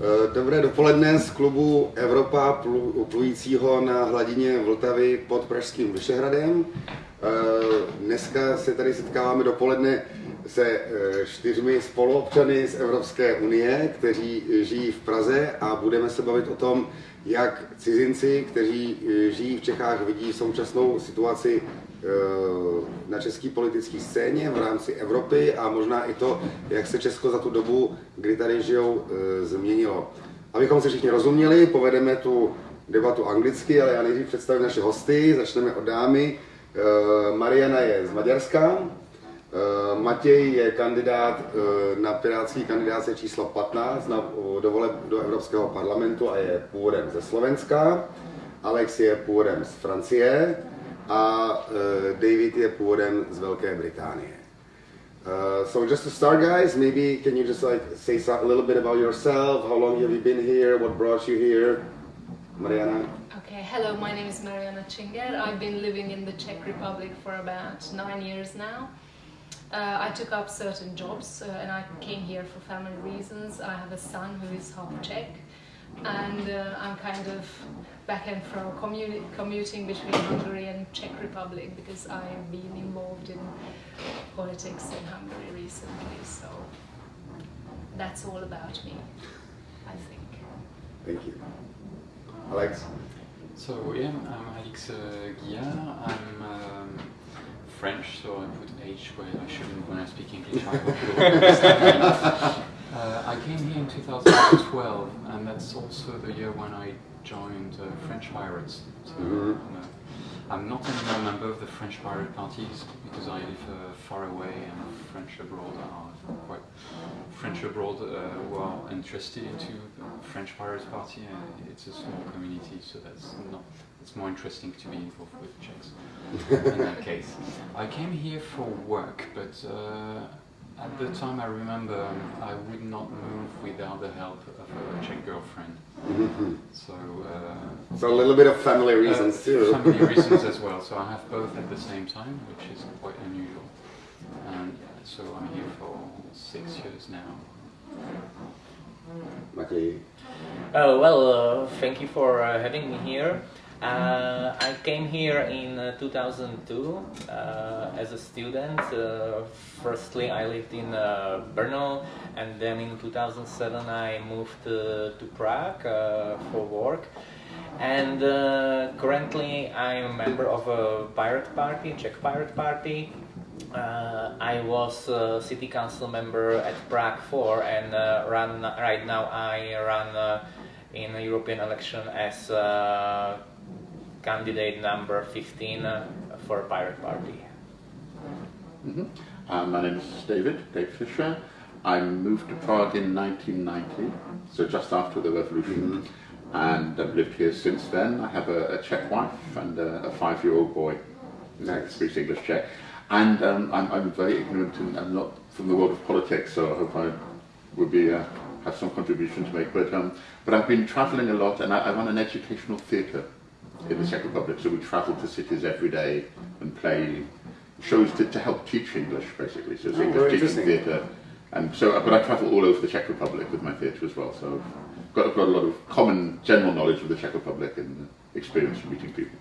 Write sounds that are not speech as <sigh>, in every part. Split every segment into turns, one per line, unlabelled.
Eh, dobré dopoledne z klubu Evropa plujícího na hladině Vltavy pod Pražským Vyšehradem. Eh, dneska se tady setkáváme dopoledne se eh, čtyřmi spoluobčany z Evropské unie, kteří žijí v Praze a budeme se bavit o tom, jak cizinci, kteří žijí v Čechách, vidí současnou situaci na české politické scéně v rámci Evropy a možná i to, jak se Česko za tu dobu, kdy tady žijou, změnilo. Abychom si všichni rozuměli, povedeme tu debatu anglicky, ale já nejdřív představím naše hosty. Začneme od dámy. Mariana je z Maďarska, Matěj je kandidát na pirátský kandidáce číslo 15 na, do voleb do Evropského parlamentu a je původem ze Slovenska. Alex je původem z Francie a David je původem z Velké Británie. Uh, so just to start, guys, maybe can you just like say a little bit about yourself? How long have you been here? What brought you here? Mariana?
Okay, hello, my name is Mariana Chinger. I've been living in the Czech Republic for about nine years now. Uh, I took up certain jobs uh, and I came here for family reasons. I have a son who is half Czech and uh, I'm kind of back and forth commuting between Hungary and Czech Republic because I've been involved in politics in Hungary recently. So that's all about me, I think.
Thank you. Alex?
So yeah, I'm Alex uh, Guillard. I'm um, French, so I put H where I shouldn't when I speak English. <laughs> I Uh, I came here in 2012, and that's also the year when I joined uh, French Pirates. So mm -hmm. I'm, uh, I'm, not anymore a member of the French Pirate parties because I live uh, far away and French abroad are quite French abroad uh, who are interested into the French Pirates Party. it's a small community, so that's not. It's more interesting to be involved with Czechs <laughs> in that case. I came here for work, but at the time, I remember um, I would not move without the help of a Czech girlfriend. Mm-hmm. so, uh,
so a little bit of family uh, reasons
uh,
too.
Family <laughs> reasons as well. So I have both at the same time, which is quite unusual. And so I'm here for six years now.
Okay.
Oh well, uh, thank you for uh, having me here. Uh, I came here in uh, 2002 uh, as a student. Uh, firstly, I lived in uh, Brno, and then in 2007 I moved to Prague for work. And currently, I'm a member of a pirate party, Czech Pirate Party. I was a city council member at Prague 4, and run right now I run in European election as candidate number 15 uh, for Pirate Party.
Mm -hmm. uh, my name is David, Dave Fisher. I moved to Prague in 1990, so just after the revolution, mm -hmm. and I've lived here since then. I have a, a Czech wife and a, a five-year-old boy. Nice. Speaks English Czech. And um, I'm, I'm very ignorant and I'm not from the world of politics, so I hope I will be uh, have some contribution to make. But um, but I've been travelling a lot, and I, I run an educational theatre in the Czech Republic. So we travel to cities every day and play shows to, to help teach English, basically. So it's oh, English teaching theatre. And so, but I travel all over the Czech Republic with my theatre as well. So I've got, I've got a lot of common general knowledge of the Czech Republic and experience from meeting people.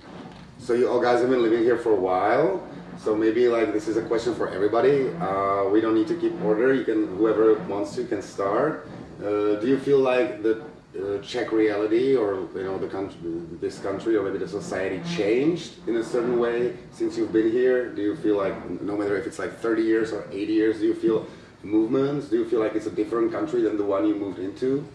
So you all guys have been living here for a while. So maybe like this is a question for everybody. Uh, we don't need to keep order. You can whoever wants to can start. Uh, do you feel like the uh, Czech reality or you know the country, this country or maybe the society changed in a certain way since you've been here? Do you feel like no matter if it's like 30 years or 80 years, do you feel movements? Do you feel like it's a different country than the one you moved into?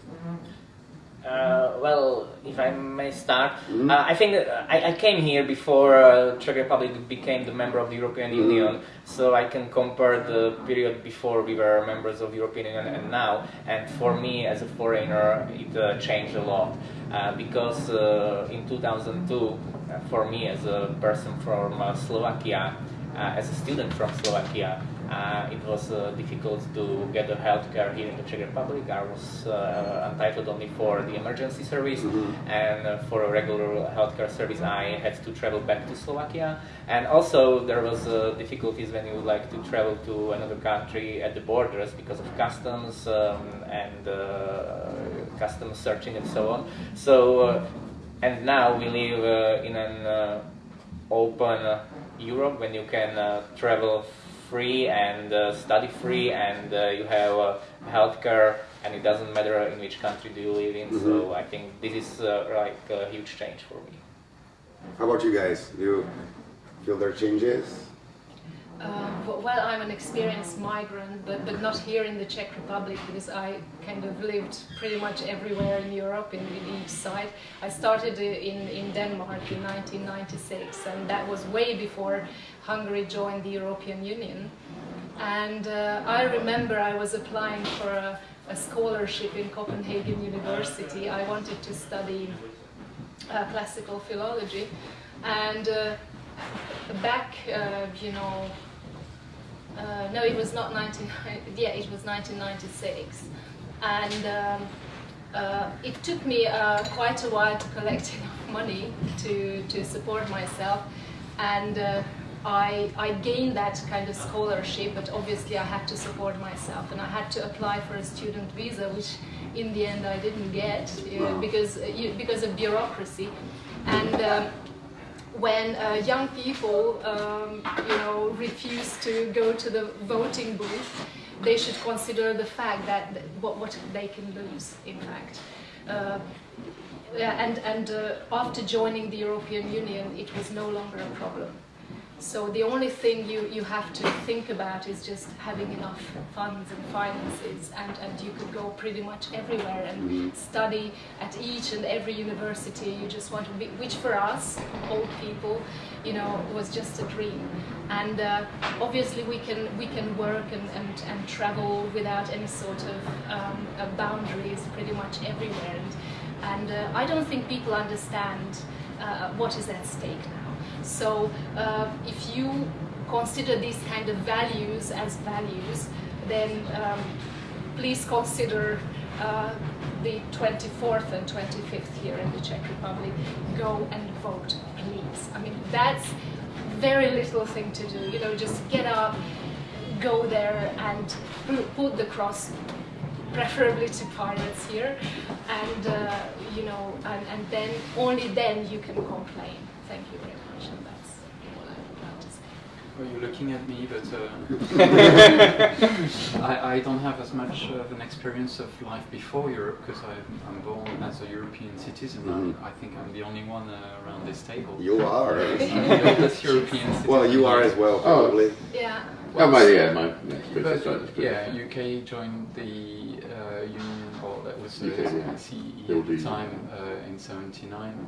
Uh, well, if I may start, mm. uh, I think I, I, came here before uh, Czech Republic became the member of the European mm. Union, so I can compare the period before we were members of the European Union and now. And for me, as a foreigner, it uh, changed a lot uh, because uh, in 2002, for me as a person from Slovakia, as a student from Slovakia, Uh, it was uh, difficult to get the healthcare here in the Czech Republic. I was uh, entitled only for the emergency service,
Mm-hmm.
and uh, for a regular healthcare service, I had to travel back to Slovakia. And also, there was uh, difficulties when you would like to travel to another country at the borders because of customs um, and uh, customs searching and so on. So, uh, and now we live uh, in an uh, open uh, Europe when you can uh, travel free and uh, study free and uh, you have uh, healthcare and it doesn't matter in which country do you live in so I think this is uh, like a huge change for me.
How about you guys? Do you feel there are changes?
Uh, well, I'm an experienced migrant, but, but not here in the Czech Republic because I kind of lived pretty much everywhere in Europe, in, in each side. I started in, in Denmark in 1996, and that was way before Hungary joined the European Union. And uh, I remember I was applying for a, a scholarship in Copenhagen University. I wanted to study uh, classical philology, and uh, back, uh, you know, uh, no, it was not 19. <laughs> Yeah, it was 1996, and um, uh, it took me uh, quite a while to collect <laughs> enough money to to support myself, and. Uh, I, I gained that kind of scholarship, but obviously I had to support myself, and I had to apply for a student visa, which in the end I didn't get uh, because uh, because of bureaucracy, and. Um, when uh, young people, um, you know, refuse to go to the voting booth, they should consider the fact that th- what, what they can lose, in fact. Uh, yeah, and and uh, after joining the European Union, it was no longer a problem. So the only thing you, you have to think about is just having enough funds and finances, and, and you could go pretty much everywhere and study at each and every university you just want to be, which for us, old people, you know, was just a dream. And uh, obviously we can we can work and, and, and travel without any sort of um, uh, boundaries pretty much everywhere. And, and uh, I don't think people understand uh, what is at stake now. So uh, if you consider these kind of values as values, then um, please consider uh, the 24th and 25th here in the Czech Republic. Go and vote, please. I mean, that's very little thing to do. You know, just get up, go there, and put the cross preferably to pirates here, and uh, you know, and, and then only then you can complain. Thank you very much, and that's all I would like to say.
Well, you're looking at me, but uh, <laughs> I, I don't have as much of an experience of life before Europe because I'm, I'm born as a European citizen.
Mhm.
I, I think I'm the only one uh, around this table.
You are.
I'm <laughs> the European citizen.
Well, you are as well, probably.
Yeah.
Oh, my, yeah, my experience
But,
slightly different.
yeah, UK joined the uh, Union, or that was the
UK, yeah.
CEE at the time uh, in 79.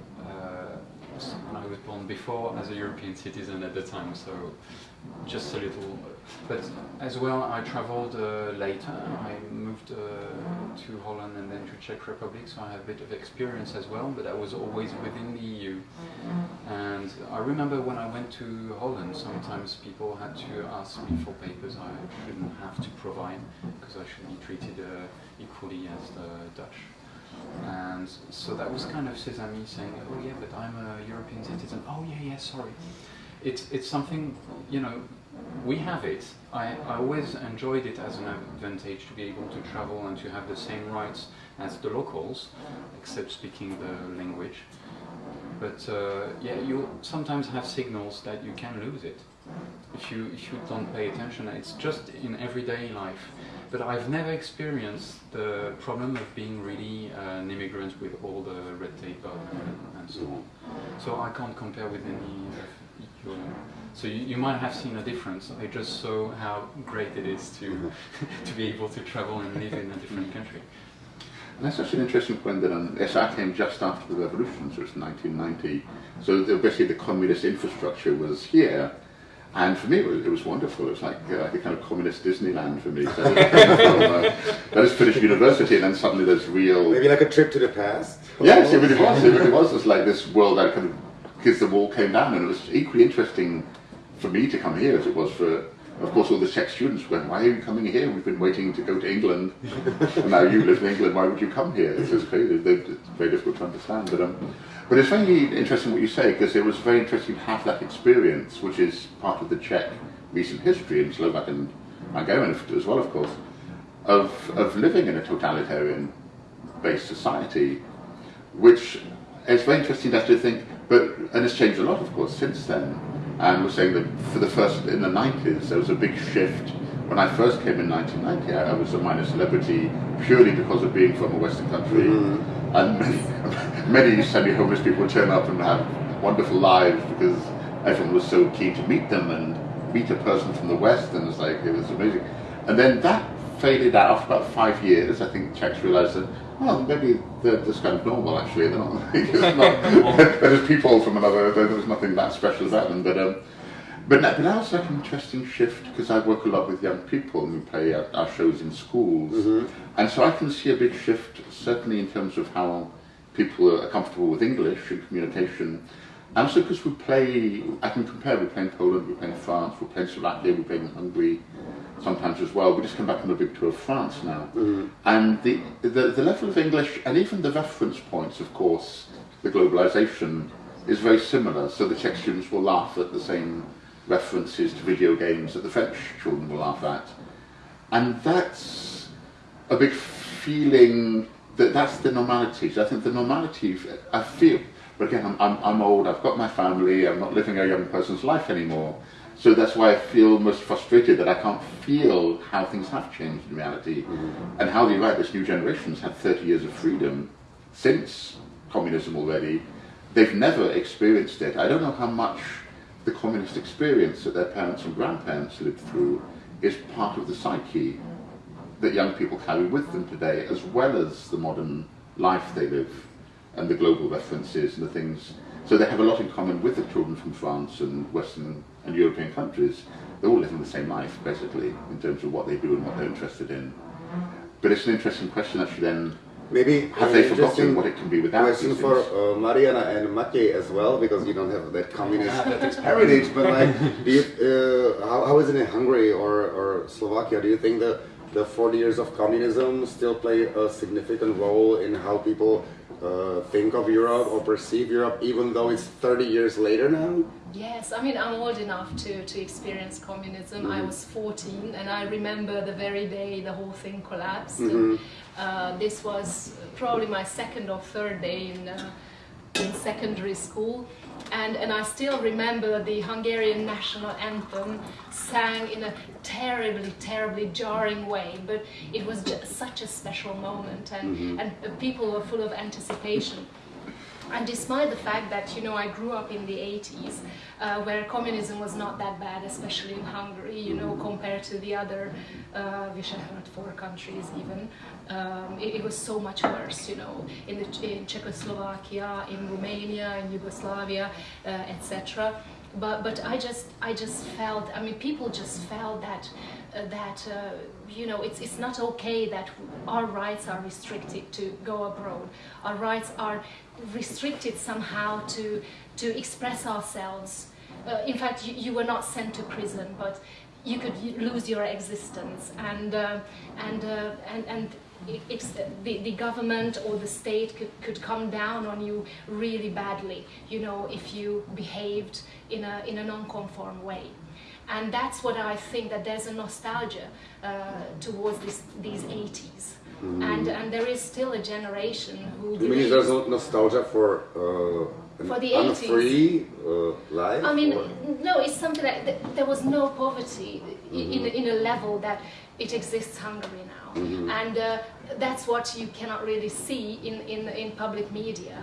I was born before as a European citizen at the time, so just a little. But as well, I traveled uh, later. I moved uh, to Holland and then to Czech Republic, so I have a bit of experience as well. But I was always within the EU. And I remember when I went to Holland, sometimes people had to ask me for papers I shouldn't have to provide because I should be treated uh, equally as the Dutch. And so that was kind of Sesame saying, "Oh yeah, but I'm a European citizen." Oh yeah, yeah, sorry. It's it's something you know. We have it. I, I always enjoyed it as an advantage to be able to travel and to have the same rights as the locals, except speaking the language. But uh, yeah, you sometimes have signals that you can lose it if you if you don't pay attention. It's just in everyday life. But I've never experienced the problem of being really uh, an immigrant with all the red tape and, and so on. So I can't compare with any of your. So you, you might have seen a difference. I just saw how great it is to <laughs> to be able to travel and live in a different country.
And that's such an interesting point that um, SR came just after the revolution, so it's 1990. So the, basically the communist infrastructure was here, and for me it was, it was wonderful. It was like uh, like a kind of communist Disneyland for me. So from, <laughs> uh, I just finished university, and then suddenly there's real.
Maybe like a trip to the past.
Yes, it really was. It really was. It's like this world that kind of, because the wall came down, and it was equally interesting for me to come here as it was for of course, all the Czech students went, why are you coming here? We've been waiting to go to England, <laughs> and now you live in England, why would you come here? It's just crazy, it's very difficult to understand. But, um, but it's very interesting what you say, because it was very interesting to have that experience, which is part of the Czech recent history, and Slovak and Hungarian as well, of course, of, of living in a totalitarian-based society, which is very interesting to actually think, but, and it's changed a lot, of course, since then. And we're saying that for the first, in the 90s, there was a big shift. When I first came in 1990, I, I was a minor celebrity purely because of being from a Western country. Mm-hmm. And many, <laughs> many semi-homeless people turn up and have wonderful lives because everyone was so keen to meet them and meet a person from the West, and it's like, it was amazing. And then that faded out after about five years. I think Czechs realized that, well, maybe they're just kind of normal, actually. They're not, <laughs> not <laughs> they're just people from another, there's nothing that special about them. But, um, but, but now it's like an interesting shift because I work a lot with young people and we play our, our shows in schools. Mm-hmm. And so I can see a big shift, certainly in terms of how people are comfortable with English and communication. And also because we play, I can compare, we play in Poland, we play in France, we play in Slovakia, we play in Hungary sometimes as well. We just come back from a big tour of France now. Mm-hmm. And the, the, the level of English, and even the reference points, of course, the globalization is very similar. So the Czech students will laugh at the same references to video games that the French children will laugh at. And that's a big feeling that that's the normality. So I think the normality, I feel, but again, I'm, I'm, I'm old, I've got my family, I'm not living a young person's life anymore. So that's why I feel most frustrated that I can't feel how things have changed in reality mm-hmm. and how the right, this new generation's had 30 years of freedom since communism already. They've never experienced it. I don't know how much the communist experience that their parents and grandparents lived through is part of the psyche that young people carry with them today, as well as the modern life they live and the global references and the things. So they have a lot in common with the children from France and Western and European countries. They're all living the same life, basically, in terms of what they do and what they're interested in. But it's an interesting question, actually, then.
Maybe
have they forgotten what it can be without
question for uh, Mariana and Matěj as well, because you don't have that communist <laughs> heritage. But like, do you, uh, how, how is it in Hungary or, or Slovakia? Do you think that the 40 years of communism still play a significant role in how people uh, think of Europe or perceive Europe, even though it's 30 years later now?
Yes, I mean, I'm old enough to, to experience communism. Mm. I was 14 and I remember the very day the whole thing collapsed. Mm -hmm. uh, this was probably my second or third day in, uh, in secondary school and, and I still remember the Hungarian national anthem sang in a terribly, terribly jarring way, but it was just such a special moment and, mm -hmm. and people were full of anticipation. And despite the fact that, you know, I grew up in the 80s, uh, where communism was not that bad, especially in Hungary, you know, compared to the other uh, Visegrad four countries even, um, it, it, was so much worse, you know, in, the, in Czechoslovakia, in Romania, in Yugoslavia, uh, etc. But, but I just I just felt I mean people just felt that uh, that uh, you know it's it's not okay that our rights are restricted to go abroad. Our rights are restricted somehow to to express ourselves. Uh, in fact, you, you, were not sent to prison, but you could lose your existence, and uh, and uh, and and it's the, the government or the state could, could come down on you really badly, you know, if you behaved in a, in a non-conform way. And that's what I think that there's a nostalgia uh, towards this, these 80s. Mm. And, and there is still a generation who
You mean there's no nostalgia for uh,
for the 80s.
free uh, life?
I mean, or? no, it's something that th there was no poverty mm -hmm. in, in a level that it exists Hungary now. Mm -hmm. And uh, that's what you cannot really see in, in, in public media.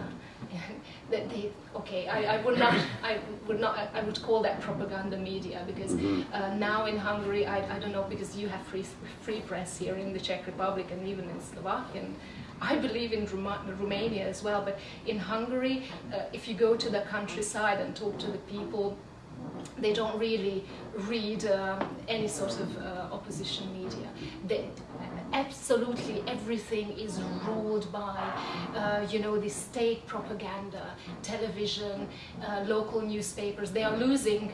<laughs> that they, okay, I, I would not, I would not, I would call that propaganda media because mm -hmm. uh, now in Hungary, I, I don't know, because you have free, free press here in the Czech Republic and even in Slovakia, and I believe in Ruma Romania as well, but in Hungary, uh, if you go to the countryside and talk to the people, they don't really read uh, any sort of uh, opposition media. They, absolutely everything is ruled by, uh, you know, the state propaganda, television, uh, local newspapers. They are losing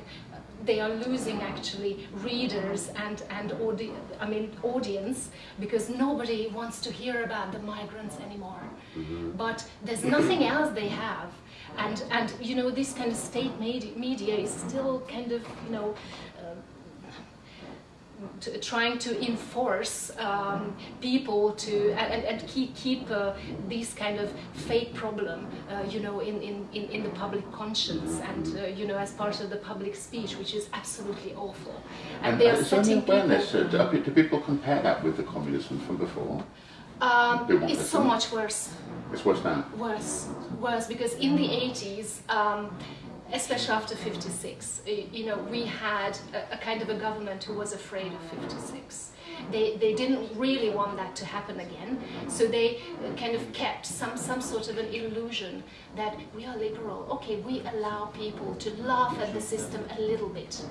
they are losing actually readers and and audi- I mean audience because nobody wants to hear about the migrants anymore. But there's nothing else they have, and and you know this kind of state media, media is still kind of you know. To, trying to enforce um, people to and, and- keep keep uh, this kind of fake problem, uh, you know, in, in, in, in the public conscience and uh, you know as part of the public speech, which is absolutely awful. And,
And
they are
is there any
setting
awareness?
people.
uh, do, do people compare that with the communism from before?
Um, it's so much worse.
It's worse now.
Worse, worse, because in the 80s, um, especially after 56, you know, we had a, a kind of a government who was afraid of 56. They, they didn't really want that to happen again, so they uh, kind of kept some, some sort of an illusion that we are liberal. Okay, we allow people to laugh at the system a little bit.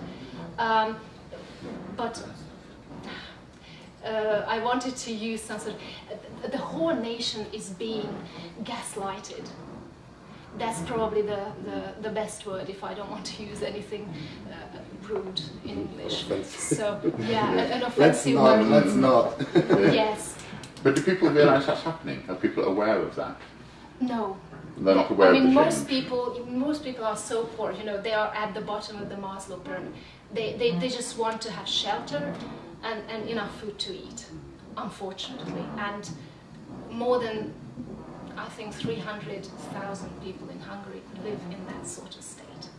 Um, but uh, I wanted to use some sort of, the whole nation is being gaslighted. That's probably the, the, the best word if I don't want to use anything uh, rude in English.
Offensive.
So, yeah, an- <laughs> an
Let's
offensive
not,
word.
let's not. <laughs>
Yes,
But do people realise that's happening? Are people aware of that?
no.
They're not aware
I mean,
of the
most
change.
people, most people are so poor. You know, they are at the bottom of the Maslow pyramid. They, they, they just want to have shelter and, and enough food to eat, unfortunately. And more than, I think, 300,000 people in Hungary live in that sort of state.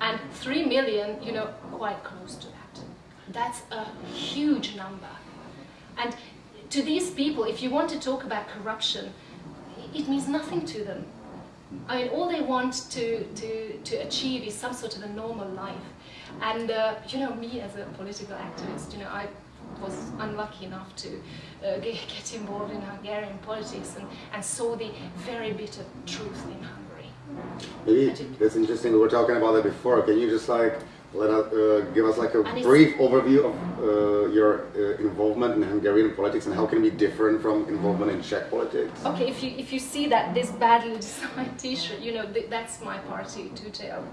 And 3 million, you know, quite close to that. That's a huge number. And to these people, if you want to talk about corruption, it means nothing to them. I mean, all they want to, to, to achieve is some sort of a normal life. And, uh, you know, me as a political activist, you know, I was unlucky enough to uh, <laughs> get, involved in Hungarian politics and, and saw the very bitter truth in Hungary.
Maybe that's interesting. We were talking about that before. Can you just like let us uh, give us like a brief overview of uh, your uh, involvement in Hungarian politics and how can it be different from involvement in Czech politics?
Okay, if you if you see that this badly <laughs> designed T-shirt, you know th- that's my party, two-tailed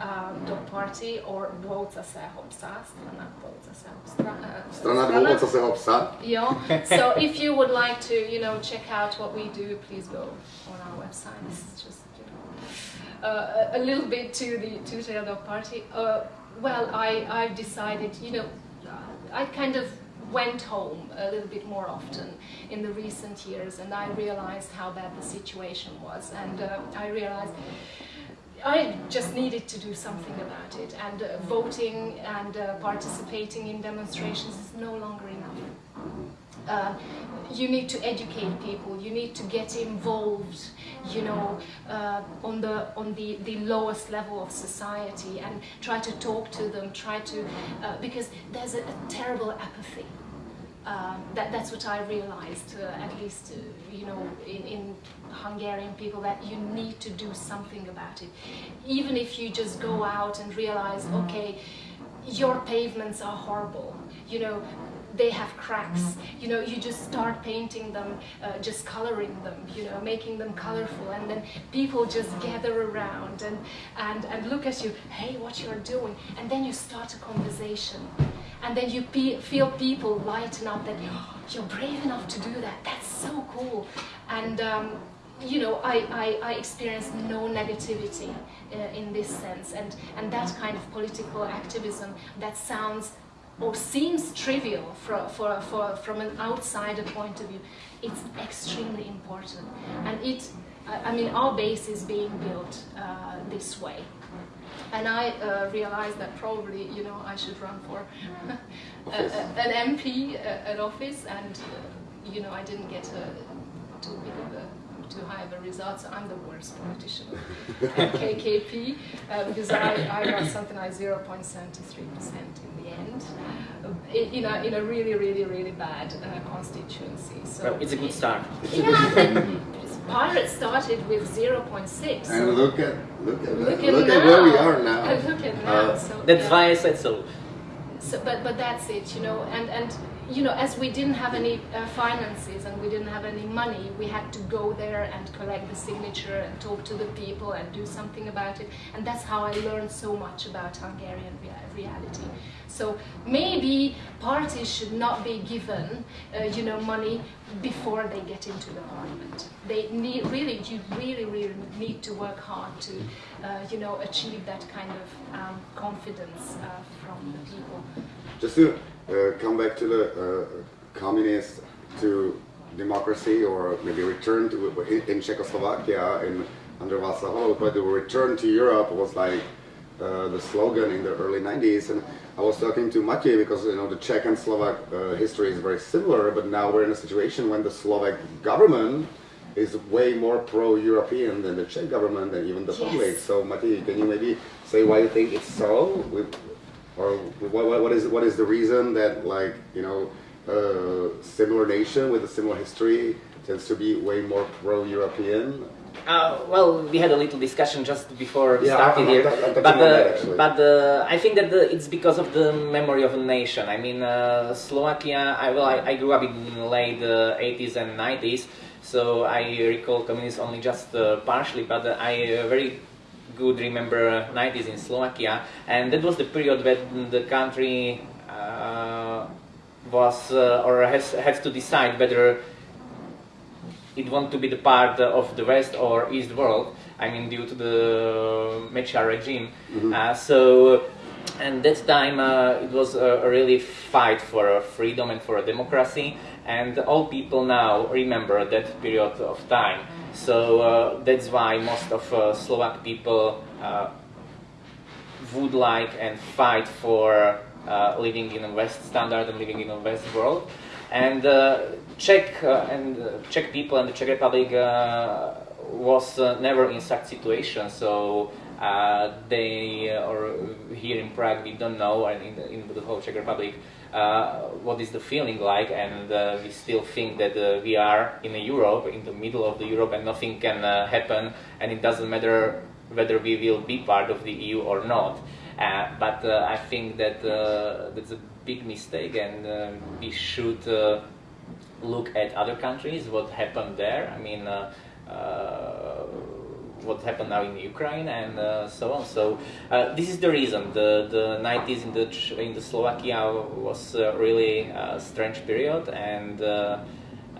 um, dog party, or dvouca se hopsa, strana dvouca se hopsa. uh,
Strana dvou, co se ho psa.
Yeah. So <laughs> if you would like to, you know, check out what we do, please go on our website. This is just, you know, uh, a a little bit to the two-tailed dog party. Well, I I've decided, you know, I kind of went home a little bit more often in the recent years, and I realized how bad the situation was, and uh, I realized. I just needed to do something about it, and uh, voting and uh, participating in demonstrations is no longer enough. Uh, you need to educate people. You need to get involved, you know, uh, on the on the, the lowest level of society, and try to talk to them. Try to uh, because there's a, a terrible apathy. Uh, that, that's what I realized, uh, at least, uh, you know, in, in Hungarian people, that you need to do something about it. Even if you just go out and realize, okay, your pavements are horrible, you know, they have cracks, you know, you just start painting them, uh, just coloring them, you know, making them colorful, and then people just gather around and, and, and look at you, hey, what you're doing, and then you start a conversation. And then you pe- feel people lighten up that "Oh, you're brave enough to do that. That's so cool. And um, you know I, I, I experienced no negativity uh, in this sense. And, and that kind of political activism that sounds or seems trivial for, for, for, from an outsider point of view it's extremely important. And it I mean our base is being built uh, this way. And I uh, realized that probably, you know, I should run for <laughs> a, a, an MP, uh, an office, and uh, you know, I didn't get a, too big of a, too have a result. So I'm the worst politician at KKP uh, because I, I got something like 0.73 percent in the end, uh, in, in, a, in a really, really, really bad uh, constituency. So
Well, it's a good start.
Yeah, I think <laughs> Pirates started with 0.6.
And look at look at
Look
that.
at
look at where we are now.
And <laughs> look at now.
Uh,
so,
That's
yeah.
why I said so.
So, but but that's it, you know, and and you know, as we didn't have any uh, finances and we didn't have any money, we had to go there and collect the signature and talk to the people and do something about it. And that's how I learned so much about Hungarian reality. So maybe parties should not be given, uh, you know, money before they get into the parliament. They need really, you really, really need to work hard to, uh, you know, achieve that kind of um, confidence uh, from the people.
Just come back to the uh, communist to democracy or maybe return to in Czechoslovakia in under Václav Havel, but the return to Europe was like uh, the slogan in the early 90s and I was talking to Matěj because you know the Czech and Slovak uh, history is very similar but now we're in a situation when the Slovak government is way more pro-European than the Czech government and even the
yes.
public. So Matěj, can you maybe say why you think it's so? With, or what, what is what is the reason that like you know a similar nation with a similar history tends to be way more pro-European?
Uh, well, we had a little discussion just before
Yeah,
starting
I'm-
here,
I'm- I'm touching
but uh, but uh, I think that the, it's because of the memory of a nation. I mean, uh, Slovakia. I well, I, I grew up in the late uh, 80s and 90s, so I recall communism only just uh, partially, but uh, I uh, very good remember 90s in Slovakia, and that was the period when the country uh, was uh, or has has to decide whether it want to be the part of the West or East world. I mean, due to the Mečiar regime. Uh, so, and that time uh, it was a, a really fight for freedom and for a democracy. And all people now remember that period of time. So uh, that's why most of uh, Slovak people uh, would like and fight for uh, living in a West standard and living in a West world. And uh, Czech uh, and Czech people and the Czech Republic was never in such situation. So uh, they, uh, or here in Prague, we don't know, and in the, in the whole Czech Republic, uh, what is the feeling like, and uh, we still think that we are in Europe, in the middle of the Europe, and nothing can happen, and it doesn't matter whether we will be part of the EU or not. But I think that that's a big mistake, and we should look at other countries, what happened there. I mean, uh, uh, what happened now in Ukraine and uh, so on. So uh, this is the reason. The the 90s in the in the Slovakia was uh, really a strange period, and uh,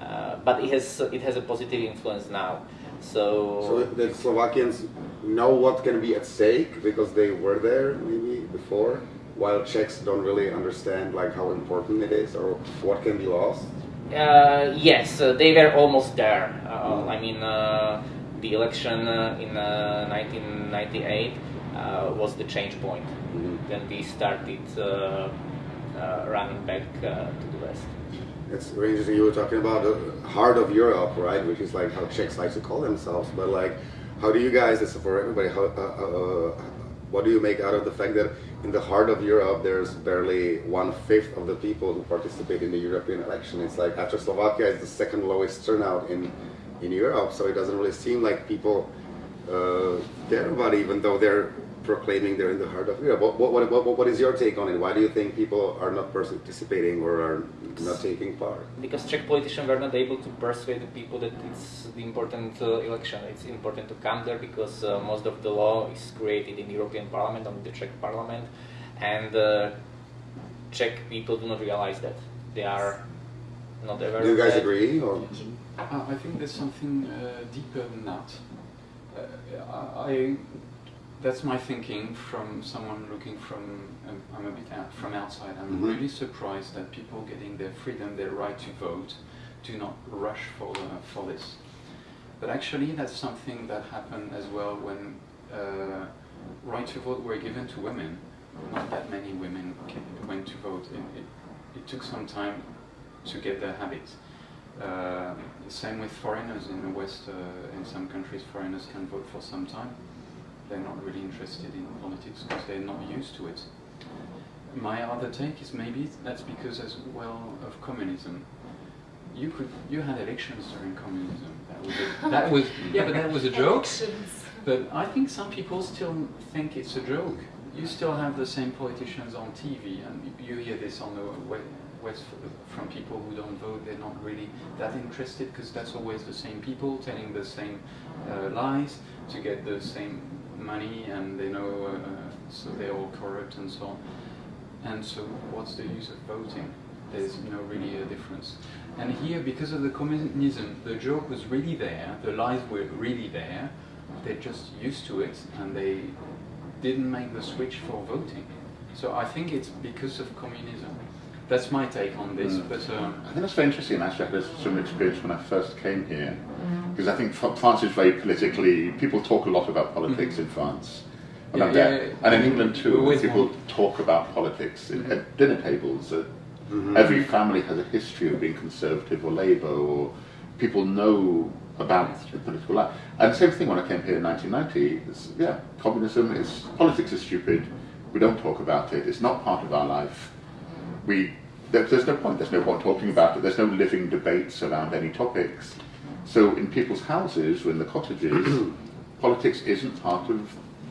uh, but it has it has a positive influence now. So,
So the Slovakians know what can be at stake because they were there maybe before, while Czechs don't really understand like how important it is or what can be lost.
Uh, yes, uh, they were almost there. Uh, I mean, uh, the election uh, in uh, 1998 uh, was the change point.
Mhm.
Then we started uh, uh, running back uh, to the west.
It's very interesting. You were talking about the heart of Europe, right? Which is like how Czechs like to call themselves. But like, how do you guys? This is for everybody. How, uh, uh, what do you make out of the fact that in the heart of Europe, there's barely one fifth of the people who participate in the European election? It's like after Slovakia is the second lowest turnout in in Europe, so it doesn't really seem like people uh, care about it, even though they're proclaiming they're in the heart of Europe. What, what, what, what is your take on it? Why do you think people are not participating or are not taking part?
Because Czech politicians were not able to persuade the people that it's the important uh, election. It's important to come there because uh, most of the law is created in the European Parliament, on the Czech Parliament, and uh, Czech people do not realize that they are not aware.
Do you guys
that.
agree? Or?
Uh, I think there's something uh, deeper than that. Uh, I, that's my thinking from someone looking from um, I'm a bit out, from outside. I'm
Mhm.
really surprised that people getting their freedom, their right to vote, do not rush for uh, for this. But actually, that's something that happened as well when uh, right to vote were given to women. Not that many women went to vote. It, it, it took some time to get their habit. Uh, same with foreigners in the West. Uh, in some countries, foreigners can vote for some time. They're not really interested in politics because they're not used to it. My other take is maybe that's because as well of communism. You could you had elections during communism. That was a, that was <laughs> yeah, but that was a joke.
Elections.
But I think some people still think it's a joke. You still have the same politicians on TV, and you hear this on the way, From people who don't vote, they're not really that interested because that's always the same people telling the same uh, lies to get the same money, and they know uh, so they're all corrupt and so on. And so, what's the use of voting? There's know really a difference. And here, because of the communism, the joke was really there, the lies were really there. They're just used to it, and they didn't make the switch for voting. So I think it's because of communism. That's my take on this.
Mm.
But um,
I think that's very interesting. Actually, I had a similar experience when I first came here, because I think France is very politically. People talk a lot about politics in France, and,
Yeah, yeah, yeah.
and in England too. People
want-
talk about politics in, at dinner tables. At, Every family has a history of being conservative or Labour, or people know about the political life. And the same thing when I came here in 1990. Yeah, communism is politics is stupid. We don't talk about it. It's not part of our life. We there, there's no point. There's no point talking about it. There's no living debates around any topics. So in people's houses or in the cottages, <clears throat> politics isn't part of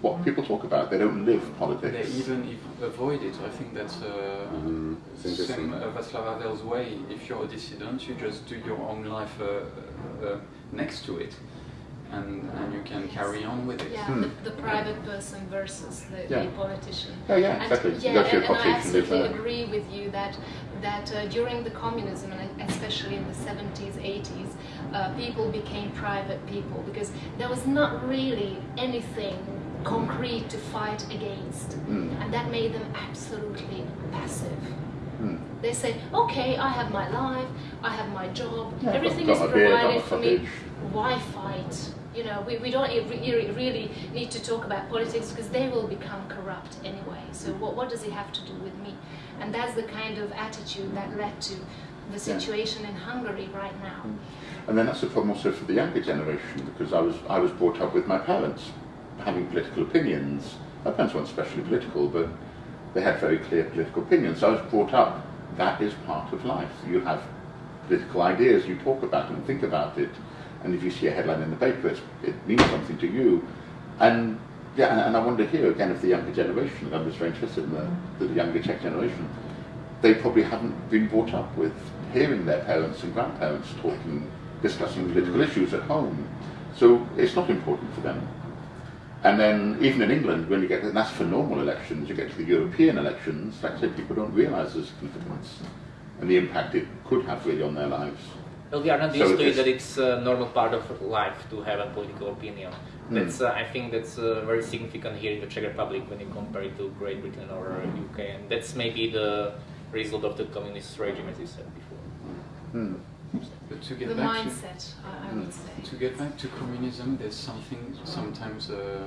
what people talk about. They don't live politics.
they even if avoid it. I think that's uh.
It's interesting.
same uh, Václav Havel's way. If you're a dissident, you just do your own life uh, uh, next to it, and, and you can carry on with it.
Yeah,
Hmm.
the, the private person versus the,
Yeah.
the politician.
Yeah, yeah,
And-
exactly. You
Yeah,
go to your
and, and I
cottage and live
absolutely
there.
agree with you that that uh, during the communism and especially in the 70s, 80s, uh, people became private people because there was not really anything concrete to fight against,
Mm.
and that made them absolutely passive.
Hmm.
They say, okay, I have my life, I have my job,
Yeah,
everything is
my beer,
provided for me. Why fight? You know, we, we don't really need to talk about politics because they will become corrupt anyway. So mm-hmm. what, what does it have to do with me? And that's the kind of attitude that led to the situation in Hungary right now. Mm-hmm.
And then that's the problem also for the younger generation because I was I was brought up with my parents having political opinions. My parents weren't especially political, but they had very clear political opinions. So I was brought up that is part of life. You have political ideas, you talk about them, think about it, and if you see a headline in the paper, it means something to you. And yeah, and, and I wonder here again if the younger generation, I'm just very interested in the, the younger Czech generation, they probably haven't been brought up with hearing their parents and grandparents talking, discussing political issues at home. So it's not important for them. And then even in England, when you get, and that's for normal elections, you get to the European elections, like I said, people don't realise the significance and the impact it could have really on their lives.
Well, we are not
So
used to it that it's a normal part of life to have a political opinion.
Hmm.
That's, uh, I think that's uh, very significant here in the Czech Republic when you compare it to Great Britain or UK, and that's maybe the result of the communist regime, as you said before.
Hmm.
But to get
The
back to
mindset, I, I would say.
To get back to communism, there's something sometimes uh,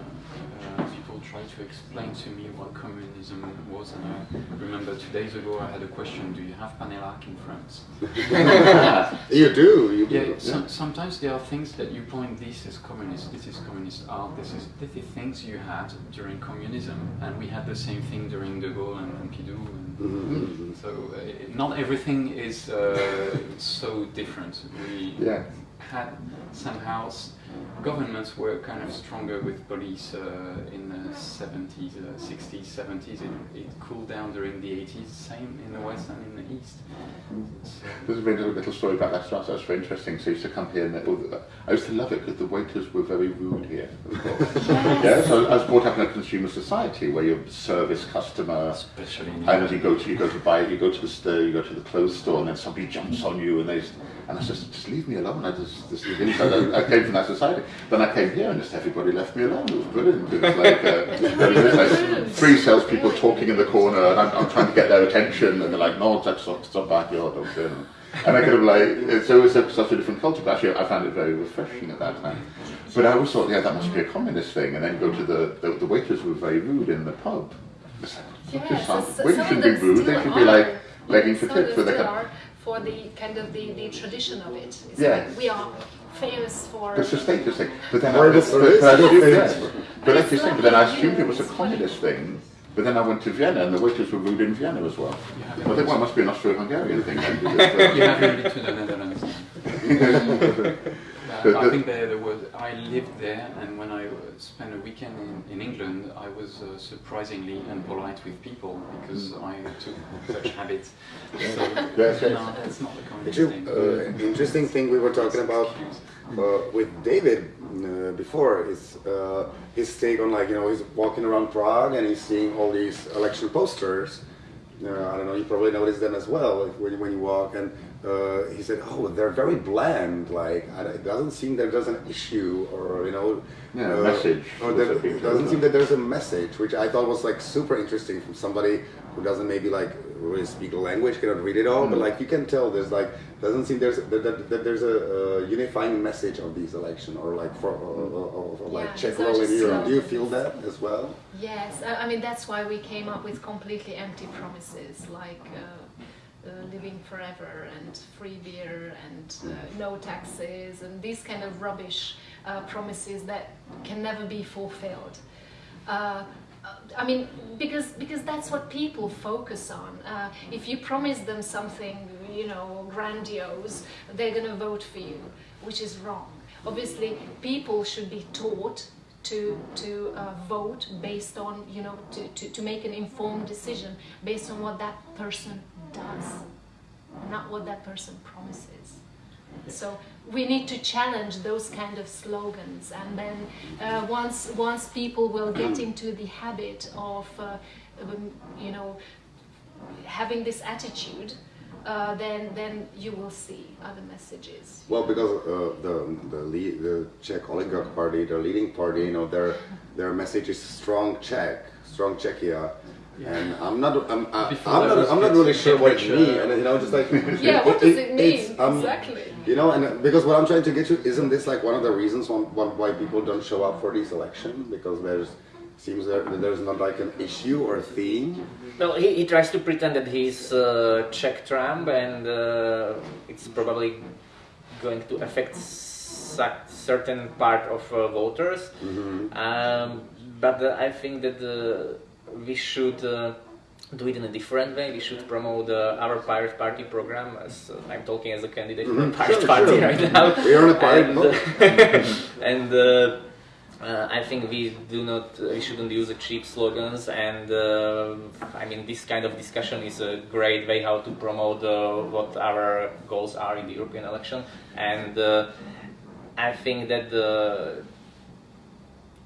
uh, people try to explain to me what communism was, and I remember two days ago I had a question: Do you have Panelák in France? <laughs>
You do, you do.
Yeah, some, sometimes there are things that you point. This is communist. This is communist art. This is this is things you had during communism, and we had the same thing during De Gaulle and Pompidou. And
Mhm.
so uh, not everything is uh, so different. We
Yeah.
had somehow governments were kind of stronger with police uh, in the 70s, uh, 60s, 70s. It, it cooled down during the 80s. Same in the west and in the east. So,
There's a very little, little story about that stuff. That's very interesting. So I used to come here, and all the, I used to love it because the waiters were very rude here. <laughs> yeah, so I was brought up in a consumer society where you're service customer,
especially in
and then you go to you go to buy you go to the store, you go to the clothes store, and then somebody jumps on you, and they just, and I said, just leave me alone. I just just leave me. So I, I came from that society. Then I came here, and just everybody left me alone. It was brilliant. It was like, uh, <laughs> was like three salespeople talking in the corner, and I'm, I'm trying to get their attention, and they're like, "No, that's not stop back here, don't you know." And I kind of like, so it was a, such a different culture, but actually I found it very refreshing at that time. But I always thought, yeah, that must be a communist thing. And then go to the, the, the waiters were very rude in the pub. It's
Yes,
just
so- so
waiters shouldn't be rude, they should be like begging for tips.
of
But they can,
are for the kind of the, the tradition of it. It's
Yeah.
like we are famous for.
it's a status thing. But then I, but, but I assumed,
Yes.
yeah. but like you
It's
but then I assumed it was a communist thing. But then I went to Vienna and the waiters were rude in Vienna as well.
You have
Well, I think well, it must be an Austro-Hungarian thing then. Because, <laughs> uh,
you have to the Netherlands. <laughs> I think there, there was. I lived there, and when I spent a weekend in, in England, I was uh, surprisingly impolite with people because I took such habits. So
yes.
no, that's not the kind of thing.
uh, interesting thing we were talking about uh, with David uh, before is uh, his take on like you know he's walking around Prague and he's seeing all these election posters. Uh, I don't know, you probably noticed them as well when, when you walk. And uh, he said, "Oh, they're very bland. Like it doesn't seem that there's an issue, or you know,
Yeah,
uh,
message
Or there, it doesn't seem that there's a message, which I thought was like super interesting from somebody who doesn't maybe like really speak the language, cannot read it all, but like you can tell there's like doesn't seem there's that, that, that there's a, uh unifying message of these election or like for or, or, or, or like
Yeah,
Czech role in
just
Europe. Do you feel that as well?
Yes, I I mean that's why we came up with completely empty promises like uh, living forever and free beer and uh, no taxes and these kind of rubbish uh, promises that can never be fulfilled. Uh, I mean, because because that's what people focus on. Uh, if you promise them something, you know, grandiose, they're going to vote for you, which is wrong. Obviously, people should be taught to to uh, vote based on, you know, to, to, to make an informed decision based on what that person does, not what that person promises. So we need to challenge those kind of slogans, and then uh, once once people will get <clears throat> into the habit of, uh, um, you know, having this attitude, uh, then then you will see other messages.
Well, because uh, the the, lead, the Czech oligarch party, the leading party, you know, their their message is strong Czech, strong Czechia. And I'm not, I'm, I, I'm not, I'm not really sure what it means, and you know, just like <laughs>
Yeah, what does it mean
um,
exactly?
You know, and uh, because what I'm trying to get to, isn't this like one of the reasons why, why people don't show up for these elections? Because there's seems there, there's not like an issue or a theme.
Well, he, he tries to pretend that he's uh, Czech Trump, and uh, it's probably going to affect sa- certain part of uh, voters. Um, but uh, I think that uh, we should uh, do it in a different way. We should promote uh, our Pirate Party program. As uh, I'm talking as a candidate for
Mhm.
Pirate
Sure,
Party
sure.
right now. <laughs>
We are on a pirate
and, <laughs> and uh, uh, I think we do not, we shouldn't use the cheap slogans. And uh, I mean, this kind of discussion is a great way how to promote uh, what our goals are in the European election. And uh, I think that the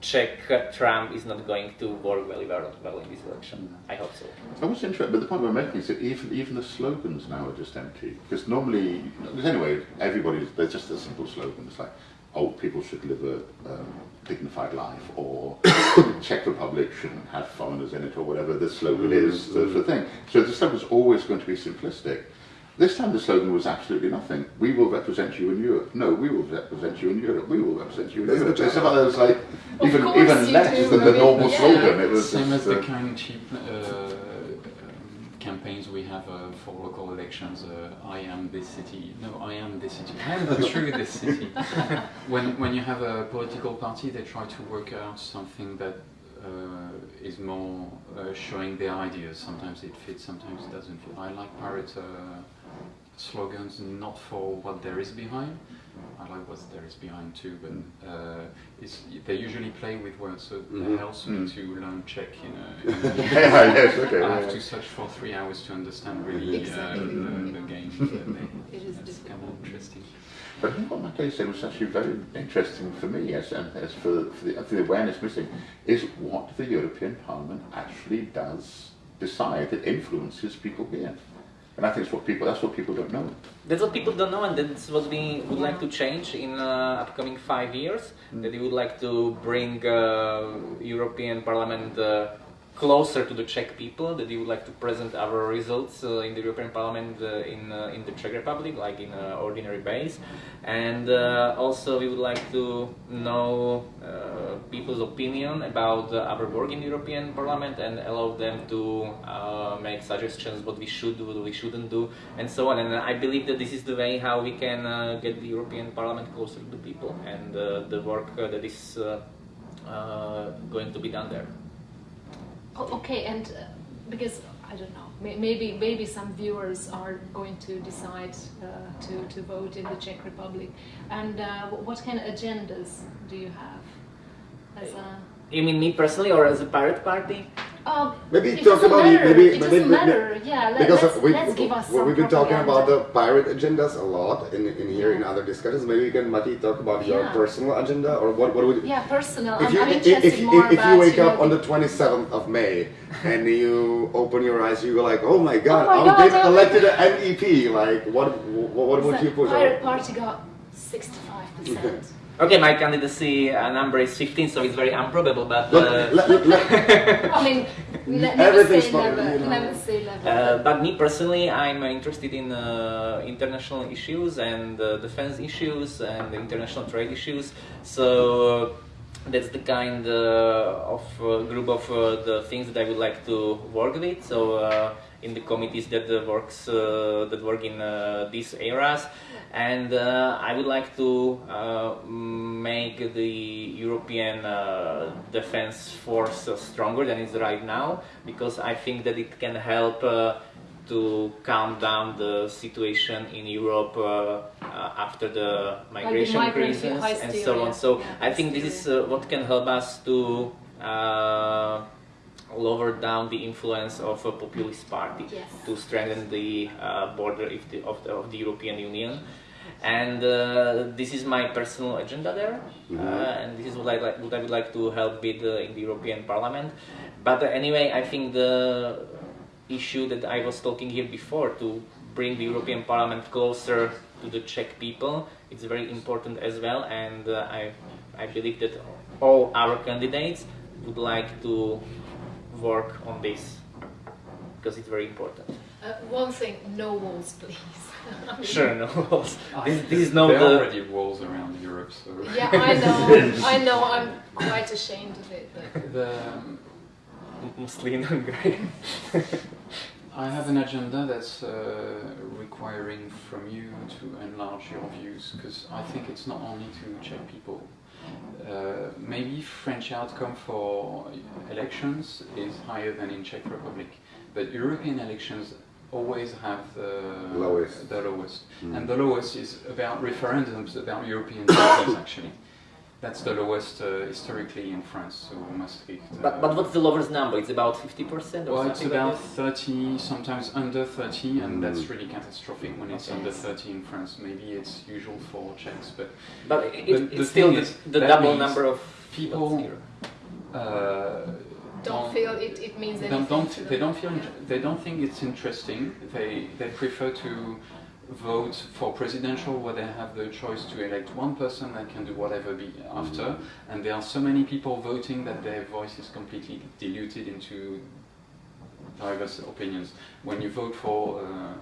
Czech Trump is not going to work very well, well in this election. I hope so.
I was interested, but the point we're making is that even even the slogans now are just empty. Because normally, because anyway, everybody's they're just a simple slogan. It's like, oh, people should live a um, dignified life, or <coughs> Czech Republic shouldn't have foreigners in it, or whatever the slogan is, the, the thing. So the slogan's always going to be simplistic. This time the slogan was absolutely nothing. We will represent you in Europe. No, we will represent you in Europe. We will represent you in
That's
Europe.
the
It's about those like
Of
even even less
do,
than
I
the
mean,
normal
yeah.
slogan. It was
Same
just,
as the
uh,
kind of cheap uh, um, campaigns we have uh, for local elections. Uh, I am this city. No, I am this city. <laughs> I am the true this city. <laughs> when when you have a political party, they try to work out something that uh, is more uh, showing their ideas. Sometimes it fits, sometimes it doesn't fit. I like pirate uh, slogans not for what there is behind. I like what there is behind too, but uh, it's, they usually play with words, so
Mhm.
that helps me
Mm.
to learn Czech. You know, <laughs>
yeah, yes, okay.
I
yeah,
have to search for three hours to understand really
Exactly.
uh, the, the game. they- <laughs>
It is
that's kind of interesting.
But I think what Matteo said was actually very interesting for me, as, and as for, for, the, for the awareness missing, is what the European Parliament actually does decide that influences people here. And I think it's what people, that's what people don't know.
That's what people don't know, and that's what we would like to change in uh, upcoming five years. That we would like to bring uh, European Parliament uh, closer to the Czech people. That we would like to present our results uh, in the European Parliament uh, in uh, in the Czech Republic, like in uh, ordinary base. And uh, also, we would like to know uh, people's opinion about our work in the European Parliament and allow them to uh, make suggestions what we should do, what we shouldn't do, and so on. And I believe that this is the way how we can get the European Parliament closer to the people and the work that is going to be done there.
Oh, okay, and uh, because I don't know, maybe maybe some viewers are going to decide uh, to to vote in the Czech Republic. And uh, what kind of agendas do you have? As a
You mean me personally or as a pirate party?
Um,
Maybe talk about
matter.
maybe
it
maybe, maybe-
Yeah, let,
because
let's,
we,
let's give us
we've been talking about the pirate agendas a lot in, in here in other discussions. Maybe you can, Mati, talk about your
Yeah.
personal agenda or what, what would
Yeah, personal.
If
I'm,
you,
I'm
if, if, you-
more
if you wake up on the 27th of May and <laughs> you open your eyes, you go like, oh my god,
my
I'm
God,
being elected an MEP. Like, what what, what would you push?
Pirate Party got 65%.
Okay, my candidacy uh, number is 15, so it's very improbable, but.
Look,
Uh,
let- let- let- <laughs>
I mean, ne- never
Everything's
say
fine,
never.
you know.
Never say never.
Uh, but me personally, I'm uh, interested in uh, international issues and uh, defense issues and international trade issues. So that's the kind uh, of uh, group of uh, the things that I would like to work with. So uh, in the committees that uh, works uh, that work in uh, these areas, and uh, I would like to uh, make the European uh, defense force stronger than it's right now because I think that it can help. Uh, to calm down the situation in Europe uh, uh, after the migration
migrant
crisis and so on. So
Yeah,
I think this is uh, what can help us to uh, lower down the influence of a populist party
Yes.
to strengthen the uh, border of the, of the, of the European Union. And uh, this is my personal agenda there,
Mhm.
uh, and this is what I, like, what I would like to help with uh, in the European Parliament. But uh, anyway, I think the issue that I was talking here before to bring the European Parliament closer to the Czech people. It's very important as well, and uh, I, I believe that all our candidates would like to work on this because it's very important.
Uh, one thing, no walls, please. <laughs>
Sure, no walls.
I- <laughs>
This, this is not
there are already walls around Europe, so
Yeah, I know. I <laughs> know. I'm quite ashamed of it. But
the,
Muslim Hungary.
I have an agenda that's uh, requiring from you to enlarge your views because I think it's not only to Czech people. Uh, maybe French outcome for elections is higher than in Czech Republic, but European elections always have the
Lowest.
The lowest,
Mm.
and the lowest is about referendums about European treaties. Actually, that's the lowest uh, historically in France. So Maastricht. uh,
But, but what's the lowest number? It's about 50% or something.
well, it's about
like
30, sometimes under 30, and
Mm.
that's really catastrophic when it's
Okay.
under 30 in France. Maybe it's usual for Czechs, but.
But it,
The- the
it's still
thing
the,
is,
the double number of
people
votes here.
uh,
don't feel it, it means anything.
don't, don't they don't feel they don't think it's interesting. They they prefer to vote for presidential where they have the choice to elect one person that can do whatever be after, and there are so many people voting that their voice is completely diluted into diverse opinions. When you vote for uh,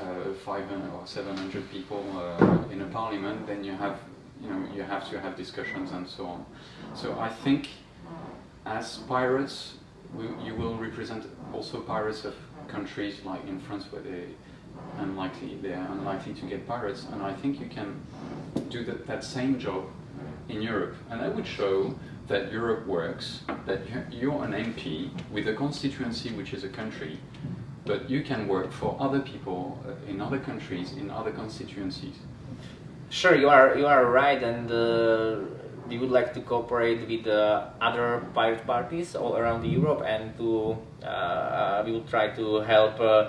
uh, 500 or 700 people uh, in a parliament, then you have you know you have to have discussions and so on. So I think as pirates, we, you will represent also pirates of countries like in France where they unlikely they are unlikely to get pirates, and I think you can do that, that same job in Europe, and that would show that Europe works, that you- you're an MP with a constituency which is a country, but you can work for other people uh, in other countries, in other constituencies.
Sure, you are you are right, and uh, we would like to cooperate with uh, other pirate parties all around Europe, and to uh, we will try to help uh,